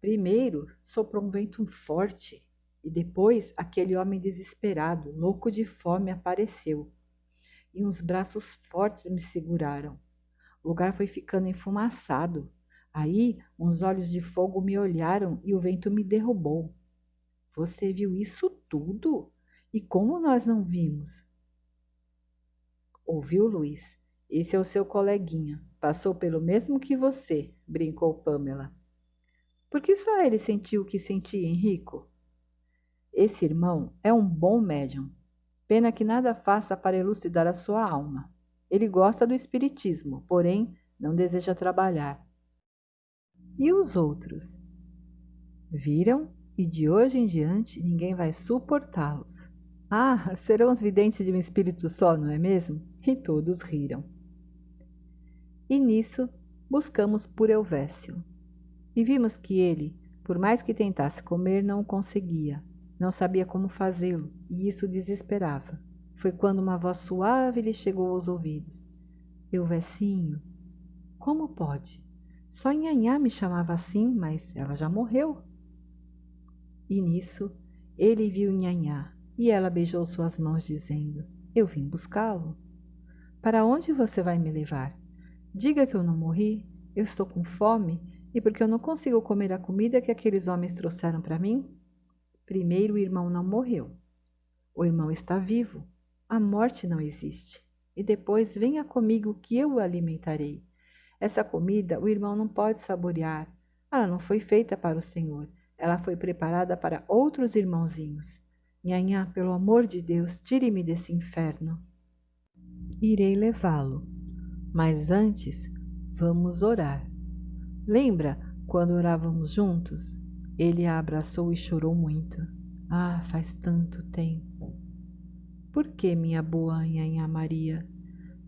Primeiro, soprou um vento forte e depois aquele homem desesperado, louco de fome, apareceu. E uns braços fortes me seguraram. O lugar foi ficando enfumaçado. Aí uns olhos de fogo me olharam e o vento me derrubou. Você viu isso tudo? E como nós não vimos? Ouviu, Luiz? Esse é o seu coleguinha. Passou pelo mesmo que você, brincou Pamela. Por que só ele sentiu o que sentia, Henrico? Esse irmão é um bom médium. Pena que nada faça para elucidar a sua alma. Ele gosta do espiritismo, porém não deseja trabalhar. E os outros? Viram e de hoje em diante ninguém vai suportá-los. Ah, serão os videntes de um espírito só, não é mesmo? E todos riram. E nisso buscamos por Elvésio. E vimos que ele, por mais que tentasse comer, não o conseguia. Não sabia como fazê-lo e isso desesperava. Foi quando uma voz suave lhe chegou aos ouvidos. Euvecinho, como pode? Só Nhanhá me chamava assim, mas ela já morreu. E nisso ele viu Nhanhá e ela beijou suas mãos, dizendo: Eu vim buscá-lo. Para onde você vai me levar? Diga que eu não morri, eu estou com fome e porque eu não consigo comer a comida que aqueles homens trouxeram para mim? Primeiro, o irmão não morreu. O irmão está vivo. A morte não existe. E depois, venha comigo que eu o alimentarei. Essa comida o irmão não pode saborear. Ela não foi feita para o Senhor. Ela foi preparada para outros irmãozinhos. Nhanhá, pelo amor de Deus, tire-me desse inferno. Irei levá-lo. Mas antes, vamos orar. Lembra quando orávamos juntos? Ele a abraçou e chorou muito. Ah, faz tanto tempo. Por que, minha boa Nhanhá Maria?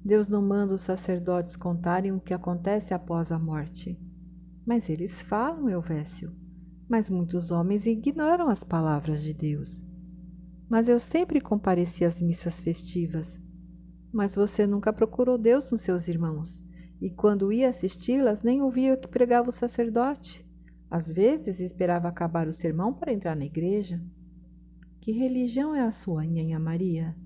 Deus não manda os sacerdotes contarem o que acontece após a morte. Mas eles falam, Elvésio. Mas muitos homens ignoram as palavras de Deus. Mas eu sempre compareci às missas festivas. Mas você nunca procurou Deus nos seus irmãos, e quando ia assisti-las, nem ouvia o que pregava o sacerdote. Às vezes esperava acabar o sermão para entrar na igreja. Que religião é a sua, Nhanha Maria?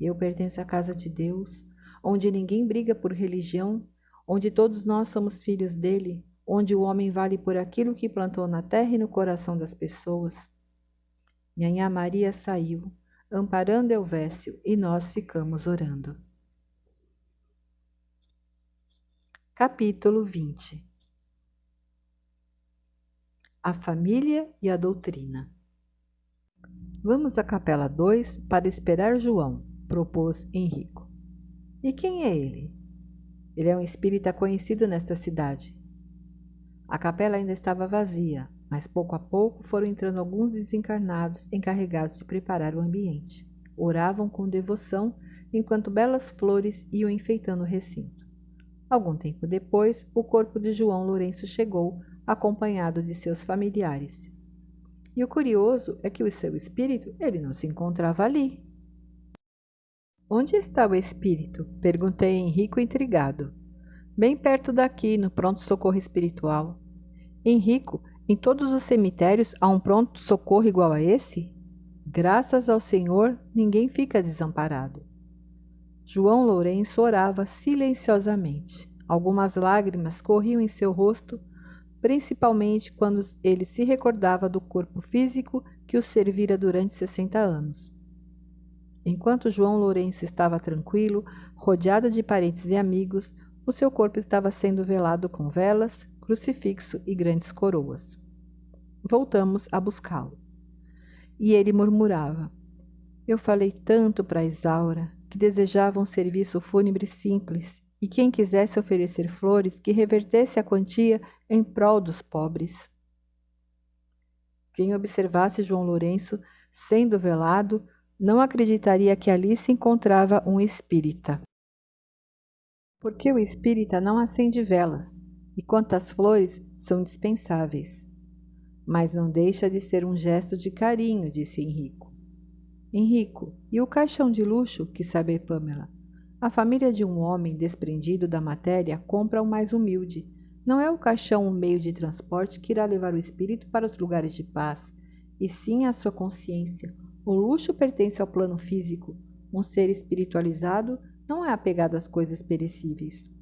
Eu pertenço à casa de Deus, onde ninguém briga por religião, onde todos nós somos filhos dele, onde o homem vale por aquilo que plantou na terra e no coração das pessoas. Nhanha Maria saiu, amparando Elvésio, e nós ficamos orando. Capítulo 20 A família e a doutrina Vamos à capela 2 para esperar João, propôs Henrico. E quem é ele? Ele é um espírita conhecido nesta cidade. A capela ainda estava vazia, mas pouco a pouco foram entrando alguns desencarnados encarregados de preparar o ambiente. Oravam com devoção enquanto belas flores iam enfeitando o recinto. Algum tempo depois, o corpo de João Lourenço chegou, acompanhado de seus familiares. E o curioso é que o seu espírito, ele não se encontrava ali. Onde está o espírito? Perguntei Henrico intrigado. Bem perto daqui, no pronto-socorro espiritual. Henrico, em todos os cemitérios há um pronto-socorro igual a esse? Graças ao Senhor, ninguém fica desamparado. João Lourenço orava silenciosamente. Algumas lágrimas corriam em seu rosto principalmente quando ele se recordava do corpo físico que o servira durante 60 anos. Enquanto João Lourenço estava tranquilo, rodeado de parentes e amigos, o seu corpo estava sendo velado com velas, crucifixo e grandes coroas. Voltamos a buscá-lo. E ele murmurava: Eu falei tanto para Isaura que desejava um serviço fúnebre simples e quem quisesse oferecer flores que revertesse a quantia em prol dos pobres. Quem observasse João Lourenço sendo velado não acreditaria que ali se encontrava um espírita. Porque o espírita não acende velas, e quantas flores são dispensáveis. Mas não deixa de ser um gesto de carinho, disse Henrico. Henrico, e o caixão de luxo, que sabe Pamela? A família de um homem desprendido da matéria compra o mais humilde. Não é o caixão um meio de transporte que irá levar o espírito para os lugares de paz, e sim a sua consciência. O luxo pertence ao plano físico. Um ser espiritualizado não é apegado às coisas perecíveis.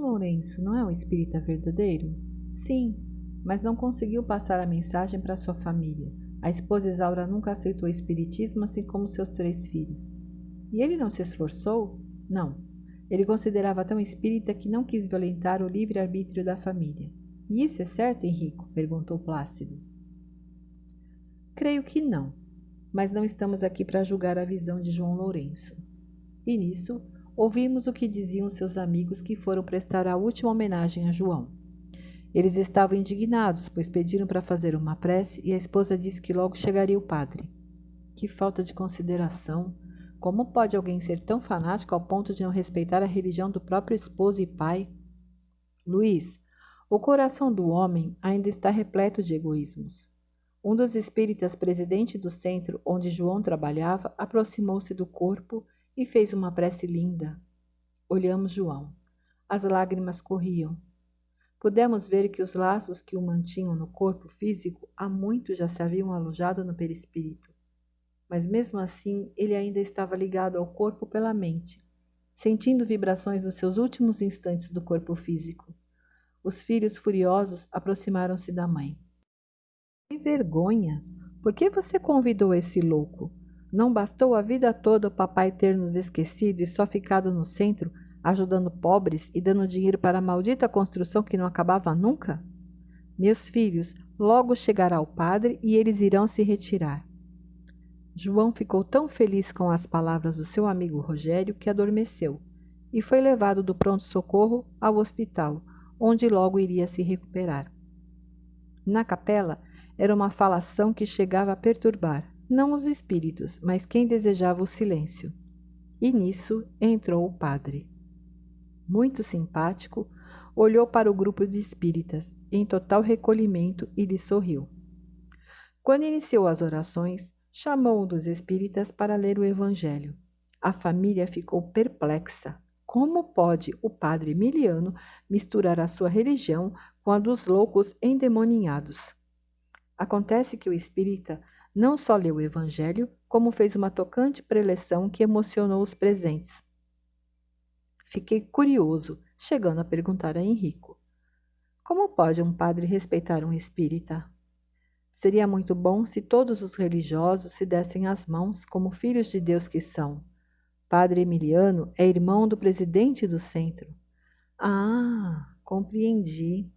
Lourenço não é um espírita verdadeiro? Sim, mas não conseguiu passar a mensagem para sua família. A esposa Isaura nunca aceitou o espiritismo, assim como seus três filhos. E ele não se esforçou? Não. Ele considerava tão espírita que não quis violentar o livre-arbítrio da família. E isso é certo, Henrico? perguntou Plácido. Creio que não, mas não estamos aqui para julgar a visão de João Lourenço. E nisso, ouvimos o que diziam seus amigos que foram prestar a última homenagem a João. Eles estavam indignados, pois pediram para fazer uma prece e a esposa disse que logo chegaria o padre. Que falta de consideração! Como pode alguém ser tão fanático ao ponto de não respeitar a religião do próprio esposo e pai? Luiz, o coração do homem ainda está repleto de egoísmos. Um dos espíritas presidente do centro onde João trabalhava aproximou-se do corpo e fez uma prece linda. Olhamos João. As lágrimas corriam. Pudemos ver que os laços que o mantinham no corpo físico há muito já se haviam alojado no perispírito. Mas mesmo assim, ele ainda estava ligado ao corpo pela mente, sentindo vibrações dos seus últimos instantes do corpo físico. Os filhos furiosos aproximaram-se da mãe. Que vergonha! Por que você convidou esse louco? Não bastou a vida toda o papai ter nos esquecido e só ficado no centro, ajudando pobres e dando dinheiro para a maldita construção que não acabava nunca? Meus filhos, logo chegará o padre e eles irão se retirar. João ficou tão feliz com as palavras do seu amigo Rogério que adormeceu e foi levado do pronto-socorro ao hospital, onde logo iria se recuperar. Na capela, era uma falação que chegava a perturbar, não os espíritos, mas quem desejava o silêncio. E nisso entrou o padre. Muito simpático, olhou para o grupo de espíritas, em total recolhimento, e lhe sorriu. Quando iniciou as orações, chamou um dos espíritas para ler o Evangelho. A família ficou perplexa. Como pode o padre Emiliano misturar a sua religião com a dos loucos endemoninhados? Acontece que o espírita não só leu o Evangelho, como fez uma tocante preleção que emocionou os presentes. Fiquei curioso, chegando a perguntar a Henrico: Como pode um padre respeitar um espírita? Seria muito bom se todos os religiosos se dessem as mãos como filhos de Deus que são. Padre Emiliano é irmão do presidente do centro. Ah, compreendi.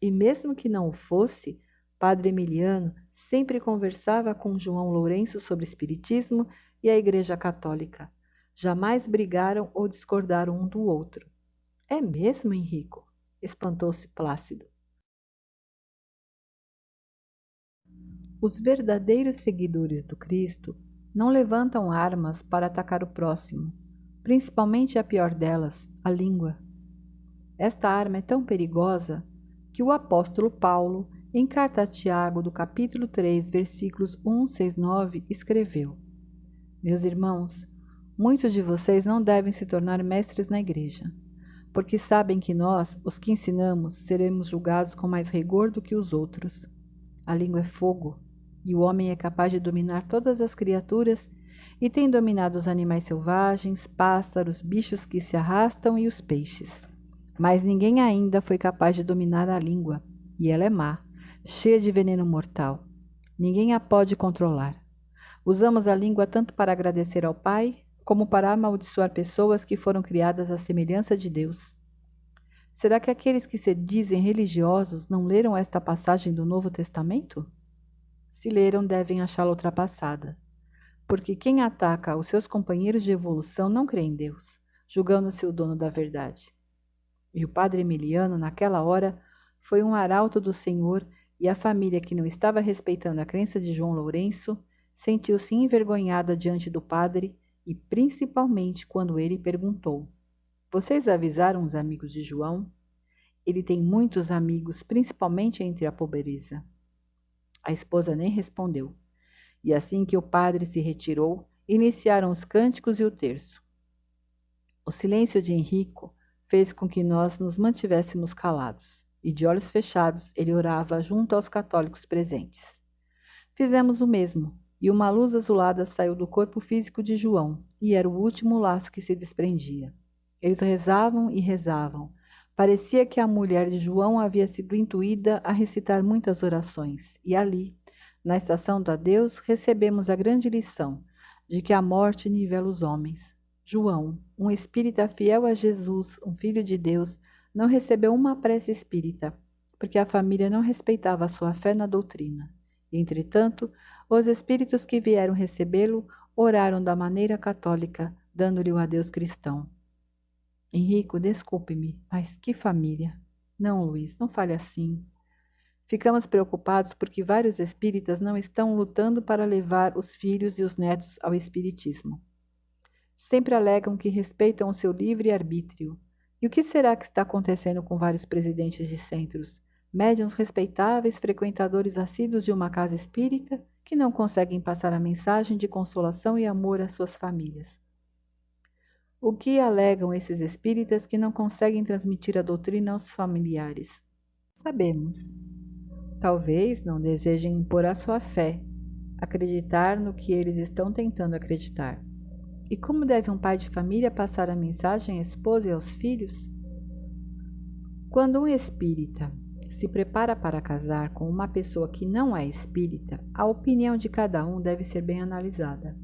E mesmo que não o fosse, Padre Emiliano sempre conversava com João Lourenço sobre Espiritismo e a Igreja Católica. Jamais brigaram ou discordaram um do outro. É mesmo, Henrico? espantou-se Plácido. Os verdadeiros seguidores do Cristo não levantam armas para atacar o próximo, principalmente a pior delas, a língua. Esta arma é tão perigosa que o apóstolo Paulo em carta a Tiago, do capítulo 3, versículos 1, 6, 9, escreveu: Meus irmãos, muitos de vocês não devem se tornar mestres na igreja, porque sabem que nós, os que ensinamos, seremos julgados com mais rigor do que os outros. A língua é fogo, e o homem é capaz de dominar todas as criaturas e tem dominado os animais selvagens, pássaros, bichos que se arrastam e os peixes. Mas ninguém ainda foi capaz de dominar a língua, e ela é má cheia de veneno mortal. Ninguém a pode controlar. Usamos a língua tanto para agradecer ao Pai, como para amaldiçoar pessoas que foram criadas à semelhança de Deus. Será que aqueles que se dizem religiosos não leram esta passagem do Novo Testamento? Se leram, devem achá-la ultrapassada. Porque quem ataca os seus companheiros de evolução não crê em Deus, julgando-se o dono da verdade. E o padre Emiliano, naquela hora, foi um arauto do Senhor e a família que não estava respeitando a crença de João Lourenço sentiu-se envergonhada diante do padre e principalmente quando ele perguntou: Vocês avisaram os amigos de João? Ele tem muitos amigos, principalmente entre a pobreza. A esposa nem respondeu. E assim que o padre se retirou, iniciaram os cânticos e o terço. O silêncio de Henrico fez com que nós nos mantivéssemos calados e de olhos fechados ele orava junto aos católicos presentes. Fizemos o mesmo, e uma luz azulada saiu do corpo físico de João, e era o último laço que se desprendia. Eles rezavam e rezavam, Parecia que a mulher de João havia sido intuída a recitar muitas orações, e ali, na estação do adeus, recebemos a grande lição de que a morte nivela os homens. João, um espírita fiel a Jesus, um filho de Deus, não recebeu uma prece espírita, porque a família não respeitava sua fé na doutrina. Entretanto, os espíritos que vieram recebê-lo oraram da maneira católica, dando-lhe o adeus cristão. Henrico, desculpe-me, mas que família! Não, Luiz, não fale assim. Ficamos preocupados porque vários espíritas não estão lutando para levar os filhos e os netos ao espiritismo. Sempre alegam que respeitam o seu livre arbítrio. E o que será que está acontecendo com vários presidentes de centros, médiuns respeitáveis, frequentadores assíduos de uma casa espírita, que não conseguem passar a mensagem de consolação e amor às suas famílias? O que alegam esses espíritas que não conseguem transmitir a doutrina aos familiares? Sabemos. Talvez não desejem impor a sua fé, acreditar no que eles estão tentando acreditar. E como deve um pai de família passar a mensagem à esposa e aos filhos? Quando um espírita se prepara para casar com uma pessoa que não é espírita, a opinião de cada um deve ser bem analisada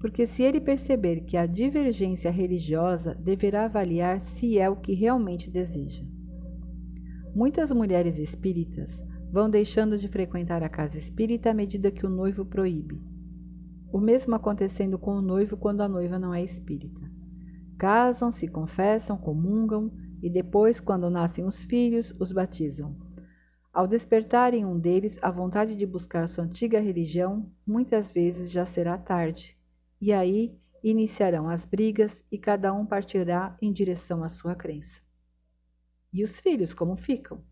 porque se ele perceber que há divergência religiosa, deverá avaliar se é o que realmente deseja. Muitas mulheres espíritas vão deixando de frequentar a casa espírita à medida que o noivo proíbe. O mesmo acontecendo com o noivo quando a noiva não é espírita. Casam, se confessam, comungam e depois, quando nascem os filhos, os batizam. Ao despertarem um deles a vontade de buscar sua antiga religião, muitas vezes já será tarde e aí iniciarão as brigas e cada um partirá em direção à sua crença. E os filhos como ficam?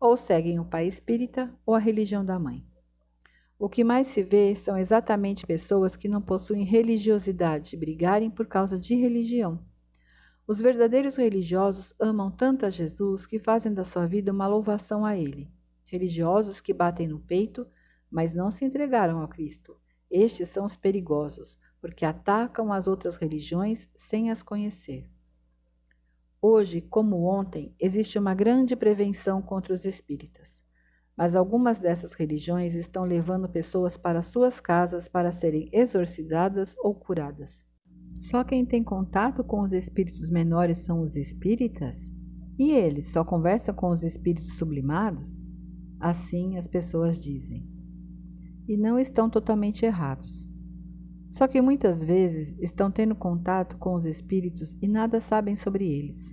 Ou seguem o pai espírita ou a religião da mãe. O que mais se vê são exatamente pessoas que não possuem religiosidade brigarem por causa de religião. Os verdadeiros religiosos amam tanto a Jesus que fazem da sua vida uma louvação a Ele. Religiosos que batem no peito, mas não se entregaram ao Cristo. Estes são os perigosos, porque atacam as outras religiões sem as conhecer. Hoje, como ontem, existe uma grande prevenção contra os espíritas, mas algumas dessas religiões estão levando pessoas para suas casas para serem exorcizadas ou curadas. Só quem tem contato com os espíritos menores são os espíritas? E eles só conversam com os espíritos sublimados? Assim as pessoas dizem. E não estão totalmente errados. Só que muitas vezes estão tendo contato com os espíritos e nada sabem sobre eles.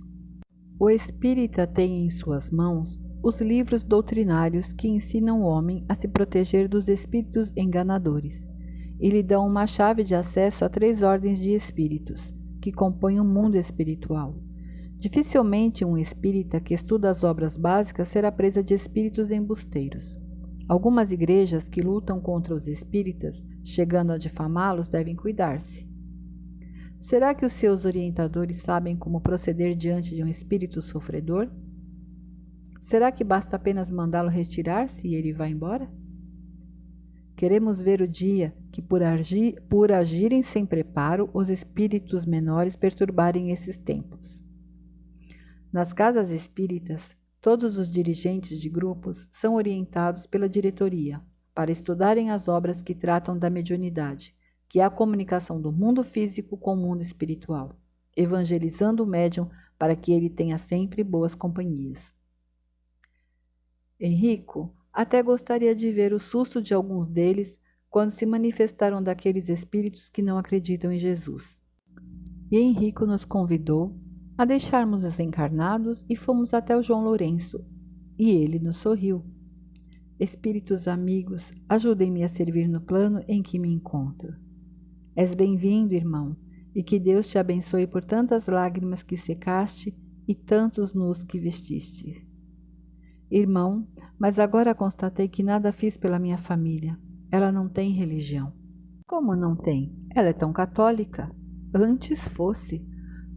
O espírita tem em suas mãos os livros doutrinários que ensinam o homem a se proteger dos espíritos enganadores e lhe dão uma chave de acesso a três ordens de espíritos que compõem o mundo espiritual. Dificilmente um espírita que estuda as obras básicas será presa de espíritos embusteiros. Algumas igrejas que lutam contra os espíritas, chegando a difamá-los, devem cuidar-se. Será que os seus orientadores sabem como proceder diante de um espírito sofredor? Será que basta apenas mandá-lo retirar-se e ele vai embora? Queremos ver o dia que, por, agir, por agirem sem preparo, os espíritos menores perturbarem esses tempos. Nas casas espíritas, Todos os dirigentes de grupos são orientados pela diretoria para estudarem as obras que tratam da mediunidade, que é a comunicação do mundo físico com o mundo espiritual, evangelizando o médium para que ele tenha sempre boas companhias. Henrico até gostaria de ver o susto de alguns deles quando se manifestaram daqueles espíritos que não acreditam em Jesus. E Henrico nos convidou a deixarmos os encarnados e fomos até o João Lourenço. E ele nos sorriu. Espíritos amigos, ajudem-me a servir no plano em que me encontro. És bem-vindo, irmão, e que Deus te abençoe por tantas lágrimas que secaste e tantos nus que vestiste. Irmão, mas agora constatei que nada fiz pela minha família. Ela não tem religião. Como não tem? Ela é tão católica. Antes fosse.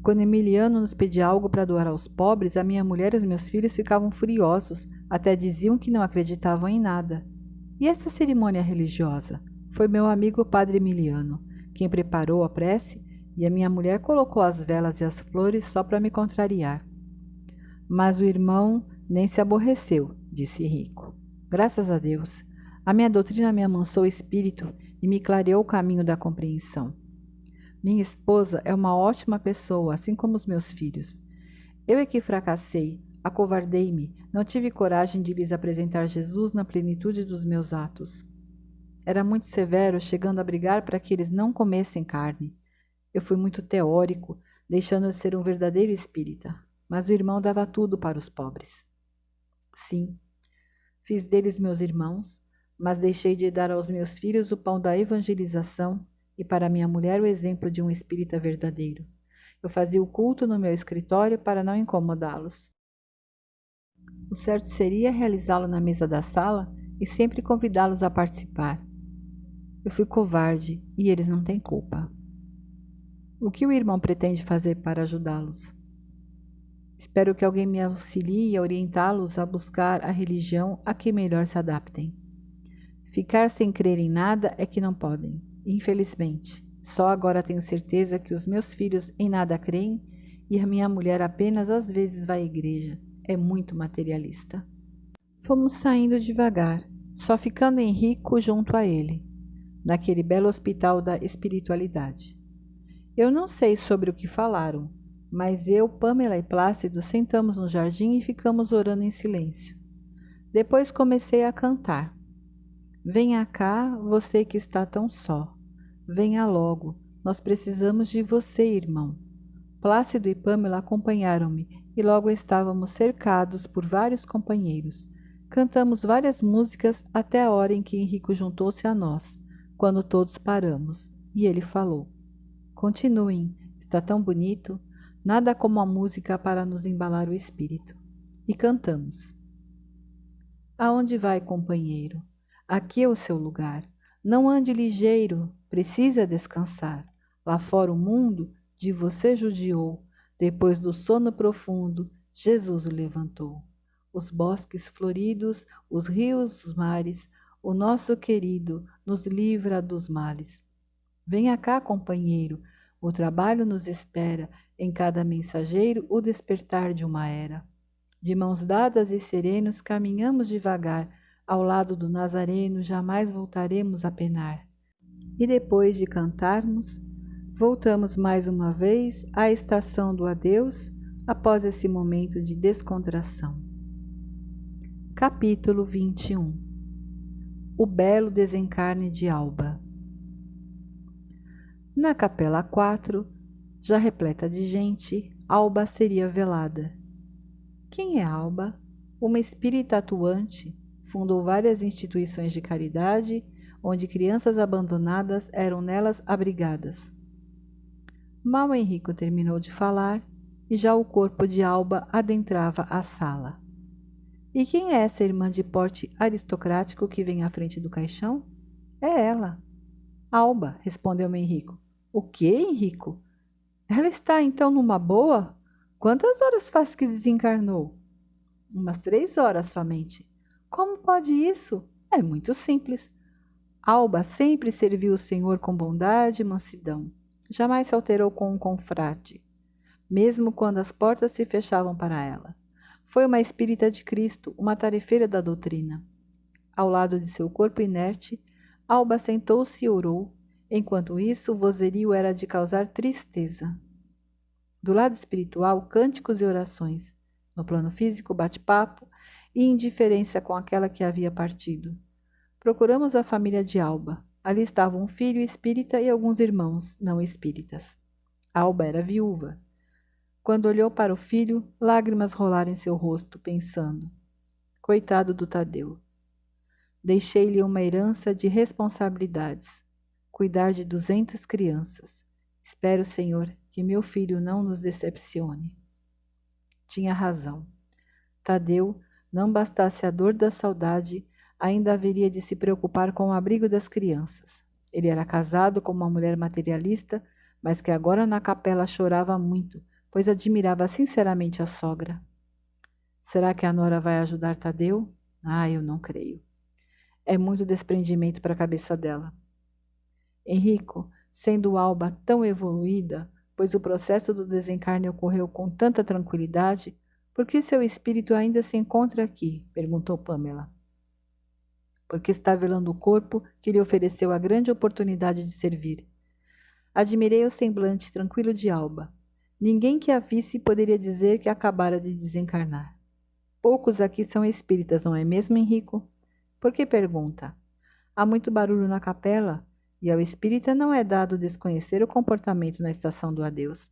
Quando Emiliano nos pedia algo para doar aos pobres, a minha mulher e os meus filhos ficavam furiosos, até diziam que não acreditavam em nada. E essa cerimônia religiosa? Foi meu amigo padre Emiliano quem preparou a prece e a minha mulher colocou as velas e as flores só para me contrariar. Mas o irmão nem se aborreceu, disse Rico. Graças a Deus. A minha doutrina me amansou o espírito e me clareou o caminho da compreensão. Minha esposa é uma ótima pessoa, assim como os meus filhos. Eu é que fracassei, acovardei-me, não tive coragem de lhes apresentar Jesus na plenitude dos meus atos. Era muito severo, chegando a brigar para que eles não comessem carne. Eu fui muito teórico, deixando de ser um verdadeiro espírita, mas o irmão dava tudo para os pobres. Sim, fiz deles meus irmãos, mas deixei de dar aos meus filhos o pão da evangelização e para minha mulher o exemplo de um espírita verdadeiro. Eu fazia o culto no meu escritório para não incomodá-los. O certo seria realizá-lo na mesa da sala e sempre convidá-los a participar. Eu fui covarde e eles não têm culpa. O que o irmão pretende fazer para ajudá-los? Espero que alguém me auxilie a orientá-los a buscar a religião a que melhor se adaptem. Ficar sem crer em nada é que não podem. Infelizmente, só agora tenho certeza que os meus filhos em nada creem e a minha mulher apenas às vezes vai à igreja. É muito materialista. Fomos saindo devagar, só ficando Henrico junto a ele, naquele belo hospital da espiritualidade. Eu não sei sobre o que falaram, mas eu, Pamela e Plácido sentamos no jardim e ficamos orando em silêncio. Depois comecei a cantar. Venha cá, você que está tão só. Venha logo, nós precisamos de você, irmão. Plácido e Pamela acompanharam-me e logo estávamos cercados por vários companheiros. Cantamos várias músicas até a hora em que Henrico juntou-se a nós, quando todos paramos, e ele falou: Continuem, está tão bonito, nada como a música para nos embalar o espírito. E cantamos: Aonde vai, companheiro? Aqui é o seu lugar. Não ande ligeiro, precisa descansar. Lá fora o mundo de você judiou. Depois do sono profundo, Jesus o levantou. Os bosques floridos, os rios, os mares, o nosso querido nos livra dos males. Venha cá, companheiro, o trabalho nos espera, em cada mensageiro o despertar de uma era. De mãos dadas e serenos caminhamos devagar, ao lado do Nazareno jamais voltaremos a penar. E depois de cantarmos, voltamos mais uma vez à estação do adeus após esse momento de descontração. Capítulo 21 O belo desencarne de Alba Na capela 4, já repleta de gente, Alba seria velada. Quem é Alba? Uma espírita atuante fundou várias instituições de caridade, onde crianças abandonadas eram nelas abrigadas. Mal Henrico terminou de falar e já o corpo de Alba adentrava a sala. E quem é essa irmã de porte aristocrático que vem à frente do caixão? É ela. Alba, respondeu Henrico. O que, Henrico? Ela está então numa boa? Quantas horas faz que desencarnou? Umas três horas somente. Como pode isso? É muito simples. Alba sempre serviu o Senhor com bondade e mansidão. Jamais se alterou com um confrade, mesmo quando as portas se fechavam para ela. Foi uma espírita de Cristo, uma tarefeira da doutrina. Ao lado de seu corpo inerte, Alba sentou-se e orou. Enquanto isso, o vozerio era de causar tristeza. Do lado espiritual, cânticos e orações. No plano físico, bate-papo e indiferença com aquela que havia partido. Procuramos a família de Alba. Ali estavam um filho espírita e alguns irmãos não espíritas. Alba era viúva. Quando olhou para o filho, lágrimas rolaram em seu rosto, pensando: Coitado do Tadeu. Deixei-lhe uma herança de responsabilidades, cuidar de duzentas crianças. Espero, Senhor, que meu filho não nos decepcione. Tinha razão. Tadeu não bastasse a dor da saudade, ainda haveria de se preocupar com o abrigo das crianças. Ele era casado com uma mulher materialista, mas que agora na capela chorava muito, pois admirava sinceramente a sogra. Será que a Nora vai ajudar Tadeu? Ah, eu não creio. É muito desprendimento para a cabeça dela. Henrico, sendo Alba tão evoluída, pois o processo do desencarne ocorreu com tanta tranquilidade, Por que seu espírito ainda se encontra aqui? perguntou Pamela. Porque está velando o corpo que lhe ofereceu a grande oportunidade de servir. Admirei o semblante tranquilo de Alba. Ninguém que a visse poderia dizer que acabara de desencarnar. Poucos aqui são espíritas, não é mesmo, Henrico? Por que pergunta? Há muito barulho na capela e ao espírita não é dado desconhecer o comportamento na estação do adeus.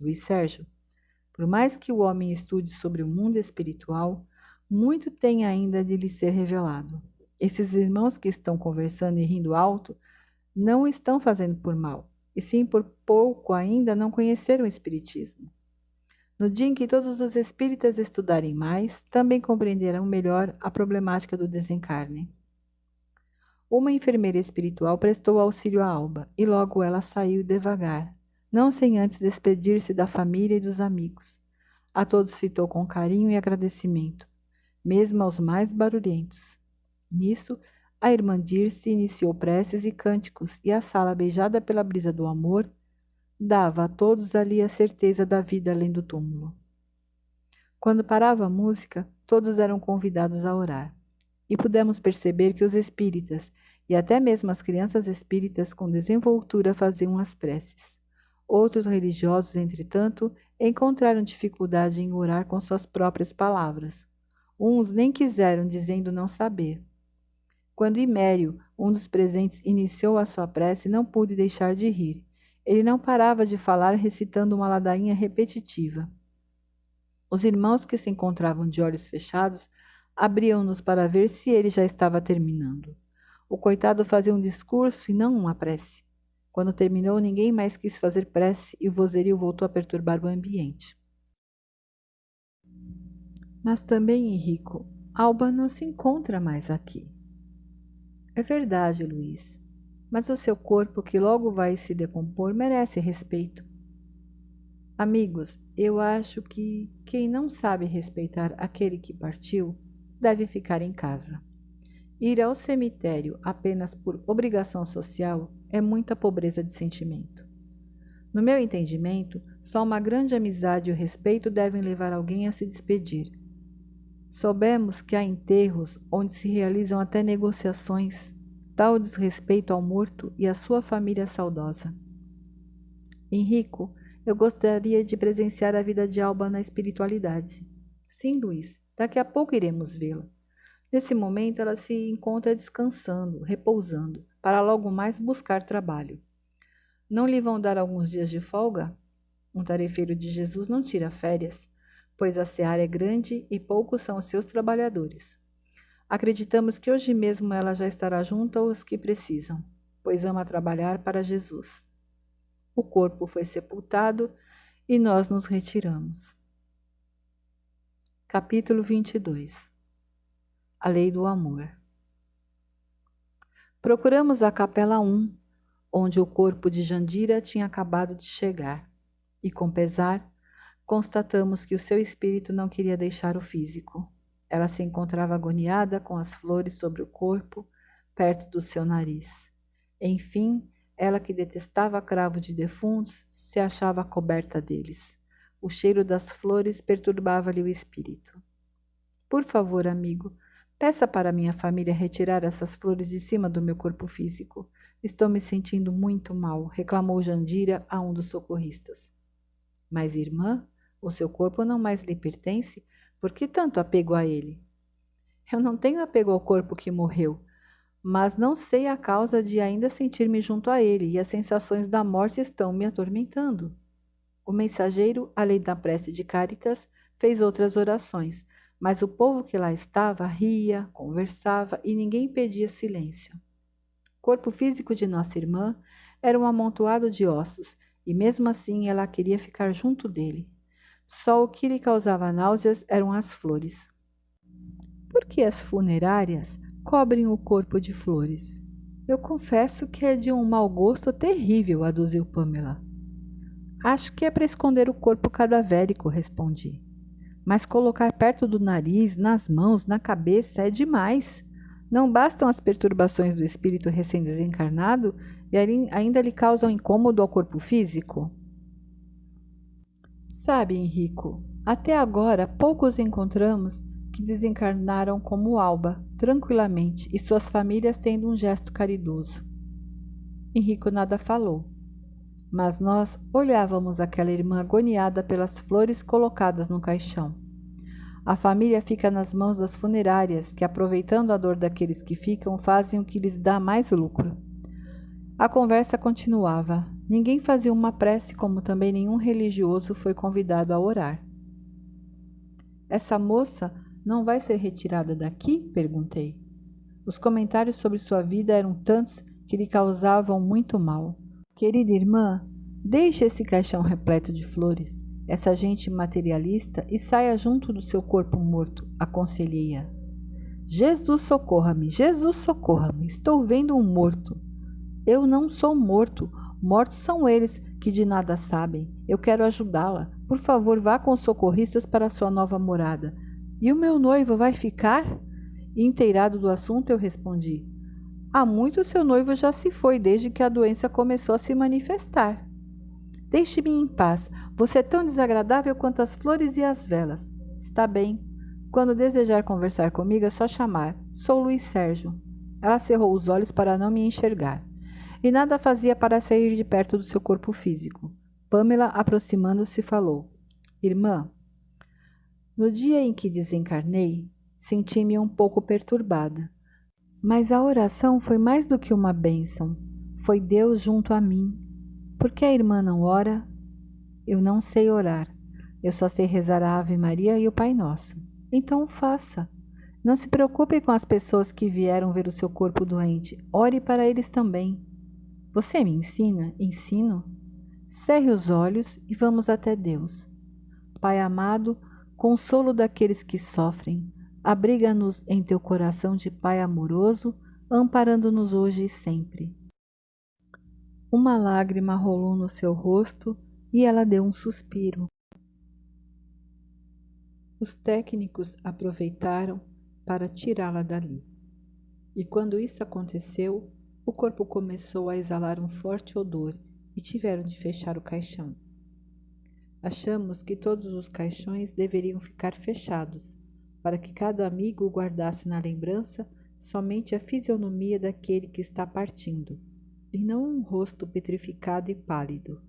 Luiz Sérgio, por mais que o homem estude sobre o mundo espiritual, muito tem ainda de lhe ser revelado. Esses irmãos que estão conversando e rindo alto não estão fazendo por mal, e sim por pouco ainda não conheceram o Espiritismo. No dia em que todos os espíritas estudarem mais, também compreenderão melhor a problemática do desencarne. Uma enfermeira espiritual prestou auxílio a Alba e logo ela saiu devagar, não sem antes despedir-se da família e dos amigos. A todos fitou com carinho e agradecimento, mesmo aos mais barulhentos. Nisso, a irmã Dirce iniciou preces e cânticos, e a sala, beijada pela brisa do amor, dava a todos ali a certeza da vida além do túmulo. Quando parava a música, todos eram convidados a orar. E pudemos perceber que os espíritas, e até mesmo as crianças espíritas com desenvoltura faziam as preces. Outros religiosos, entretanto, encontraram dificuldade em orar com suas próprias palavras. Uns nem quiseram, dizendo não saber. Quando Imério, um dos presentes, iniciou a sua prece, não pude deixar de rir. Ele não parava de falar, recitando uma ladainha repetitiva. Os irmãos que se encontravam de olhos fechados abriam-nos para ver se ele já estava terminando. O coitado fazia um discurso e não uma prece. Quando terminou, ninguém mais quis fazer prece e o vozerio voltou a perturbar o ambiente. Mas também, Henrico, Alba não se encontra mais aqui. É verdade, Luiz, mas o seu corpo, que logo vai se decompor, merece respeito. Amigos, eu acho que quem não sabe respeitar aquele que partiu deve ficar em casa. Ir ao cemitério apenas por obrigação social é muita pobreza de sentimento. No meu entendimento, só uma grande amizade e o respeito devem levar alguém a se despedir Soubemos que há enterros onde se realizam até negociações, tal desrespeito ao morto e à sua família saudosa. Henrico, eu gostaria de presenciar a vida de Alba na espiritualidade. Sim, Luiz, daqui a pouco iremos vê-la. Nesse momento ela se encontra descansando, repousando, para logo mais buscar trabalho. Não lhe vão dar alguns dias de folga? Um tarefeiro de Jesus não tira férias pois a seara é grande e poucos são os seus trabalhadores. Acreditamos que hoje mesmo ela já estará junto aos que precisam, pois ama trabalhar para Jesus. O corpo foi sepultado e nós nos retiramos. Capítulo 22 A Lei do Amor Procuramos a Capela 1, onde o corpo de Jandira tinha acabado de chegar, e com pesar constatamos que o seu espírito não queria deixar o físico. Ela se encontrava agoniada com as flores sobre o corpo, perto do seu nariz. Enfim, ela que detestava cravo de defuntos, se achava coberta deles. O cheiro das flores perturbava-lhe o espírito. Por favor, amigo, peça para minha família retirar essas flores de cima do meu corpo físico. Estou me sentindo muito mal, reclamou Jandira a um dos socorristas. Mas, irmã, o seu corpo não mais lhe pertence? Por que tanto apego a ele? Eu não tenho apego ao corpo que morreu, mas não sei a causa de ainda sentir-me junto a ele e as sensações da morte estão me atormentando. O mensageiro, além da prece de Caritas, fez outras orações, mas o povo que lá estava ria, conversava e ninguém pedia silêncio. O corpo físico de nossa irmã era um amontoado de ossos e mesmo assim ela queria ficar junto dele. Só o que lhe causava náuseas eram as flores. Por que as funerárias cobrem o corpo de flores? Eu confesso que é de um mau gosto terrível, aduziu Pamela. Acho que é para esconder o corpo cadavérico, respondi. Mas colocar perto do nariz, nas mãos, na cabeça é demais. Não bastam as perturbações do espírito recém-desencarnado e ainda lhe causam incômodo ao corpo físico? Sabe, Henrico, Até agora, poucos encontramos que desencarnaram como Alba, tranquilamente, e suas famílias tendo um gesto caridoso. Henrico nada falou, mas nós olhávamos aquela irmã agoniada pelas flores colocadas no caixão. A família fica nas mãos das funerárias, que, aproveitando a dor daqueles que ficam, fazem o que lhes dá mais lucro. A conversa continuava. Ninguém fazia uma prece, como também nenhum religioso foi convidado a orar. Essa moça não vai ser retirada daqui? perguntei. Os comentários sobre sua vida eram tantos que lhe causavam muito mal. Querida irmã, deixe esse caixão repleto de flores, essa gente materialista, e saia junto do seu corpo morto, aconselhei-a. Jesus socorra-me, Jesus socorra-me, estou vendo um morto. Eu não sou morto, mortos são eles que de nada sabem. Eu quero ajudá-la. Por favor, vá com os socorristas para sua nova morada. E o meu noivo vai ficar? inteirado do assunto, eu respondi: Há muito seu noivo já se foi desde que a doença começou a se manifestar. Deixe-me em paz. Você é tão desagradável quanto as flores e as velas. Está bem. Quando desejar conversar comigo, é só chamar. Sou Luiz Sérgio. Ela cerrou os olhos para não me enxergar. E nada fazia para sair de perto do seu corpo físico. Pamela, aproximando-se, falou: Irmã, no dia em que desencarnei, senti-me um pouco perturbada. Mas a oração foi mais do que uma bênção. Foi Deus junto a mim. Por que a irmã não ora? Eu não sei orar. Eu só sei rezar a Ave Maria e o Pai Nosso. Então faça. Não se preocupe com as pessoas que vieram ver o seu corpo doente. Ore para eles também. Você me ensina? Ensino? Cerre os olhos e vamos até Deus. Pai amado, consolo daqueles que sofrem, abriga-nos em teu coração de Pai amoroso, amparando-nos hoje e sempre. Uma lágrima rolou no seu rosto e ela deu um suspiro. Os técnicos aproveitaram para tirá-la dali. E quando isso aconteceu, o corpo começou a exalar um forte odor e tiveram de fechar o caixão. Achamos que todos os caixões deveriam ficar fechados, para que cada amigo guardasse na lembrança somente a fisionomia daquele que está partindo, e não um rosto petrificado e pálido.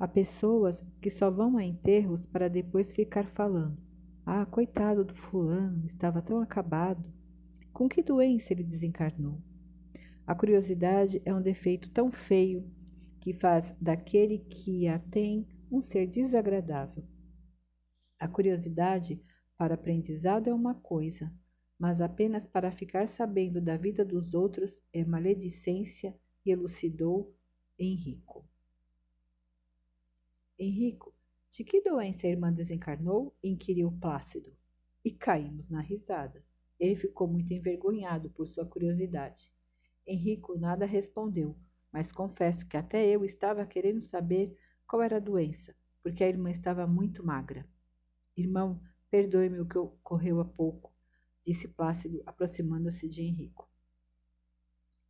Há pessoas que só vão a enterros para depois ficar falando: Ah, coitado do fulano, estava tão acabado. Com que doença ele desencarnou? A curiosidade é um defeito tão feio que faz daquele que a tem um ser desagradável. A curiosidade para aprendizado é uma coisa, mas apenas para ficar sabendo da vida dos outros é maledicência, elucidou Henrico. Henrico, de que doença a irmã desencarnou? inquiriu Plácido. E caímos na risada. Ele ficou muito envergonhado por sua curiosidade. Henrico nada respondeu, mas confesso que até eu estava querendo saber qual era a doença, porque a irmã estava muito magra. Irmão, perdoe-me o que ocorreu há pouco, disse Plácido, aproximando-se de Henrico.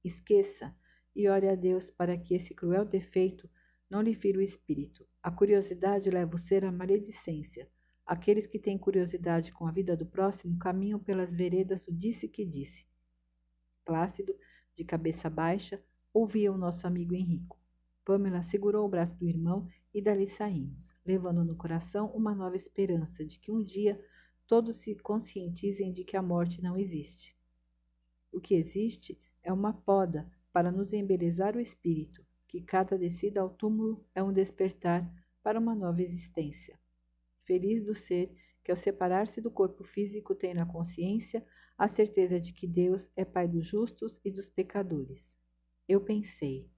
Esqueça e ore a Deus para que esse cruel defeito não lhe fira o espírito. A curiosidade leva o ser à maledicência. Aqueles que têm curiosidade com a vida do próximo caminham pelas veredas do disse que disse. Plácido de cabeça baixa, ouvia o nosso amigo Henrico. Pamela segurou o braço do irmão e dali saímos, levando no coração uma nova esperança de que um dia todos se conscientizem de que a morte não existe. O que existe é uma poda para nos embelezar o espírito, que cada descida ao túmulo é um despertar para uma nova existência. Feliz do ser que, ao separar-se do corpo físico, tem na consciência a certeza de que Deus é Pai dos justos e dos pecadores. Eu pensei,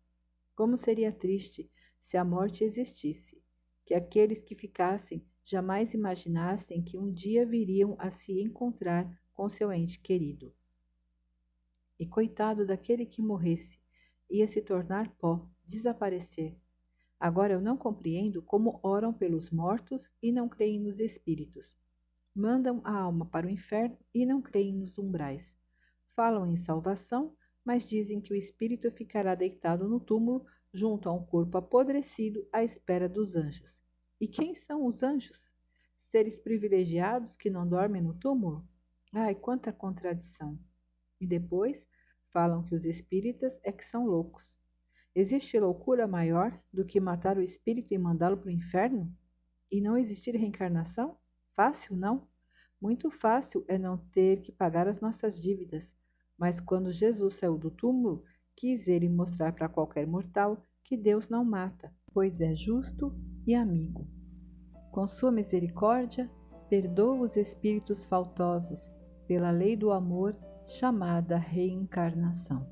como seria triste se a morte existisse, que aqueles que ficassem jamais imaginassem que um dia viriam a se encontrar com seu ente querido. E coitado daquele que morresse, ia se tornar pó, desaparecer. Agora eu não compreendo como oram pelos mortos e não creem nos espíritos. Mandam a alma para o inferno e não creem nos umbrais. Falam em salvação, mas dizem que o espírito ficará deitado no túmulo junto a um corpo apodrecido à espera dos anjos. E quem são os anjos? seres privilegiados que não dormem no túmulo? Ai, quanta contradição! E depois falam que os espíritas é que são loucos. Existe loucura maior do que matar o espírito e mandá-lo para o inferno? E não existir reencarnação? Fácil, não? Muito fácil é não ter que pagar as nossas dívidas. Mas quando Jesus saiu do túmulo, quis ele mostrar para qualquer mortal que Deus não mata, pois é justo e amigo. Com sua misericórdia, perdoa os espíritos faltosos pela lei do amor chamada reencarnação.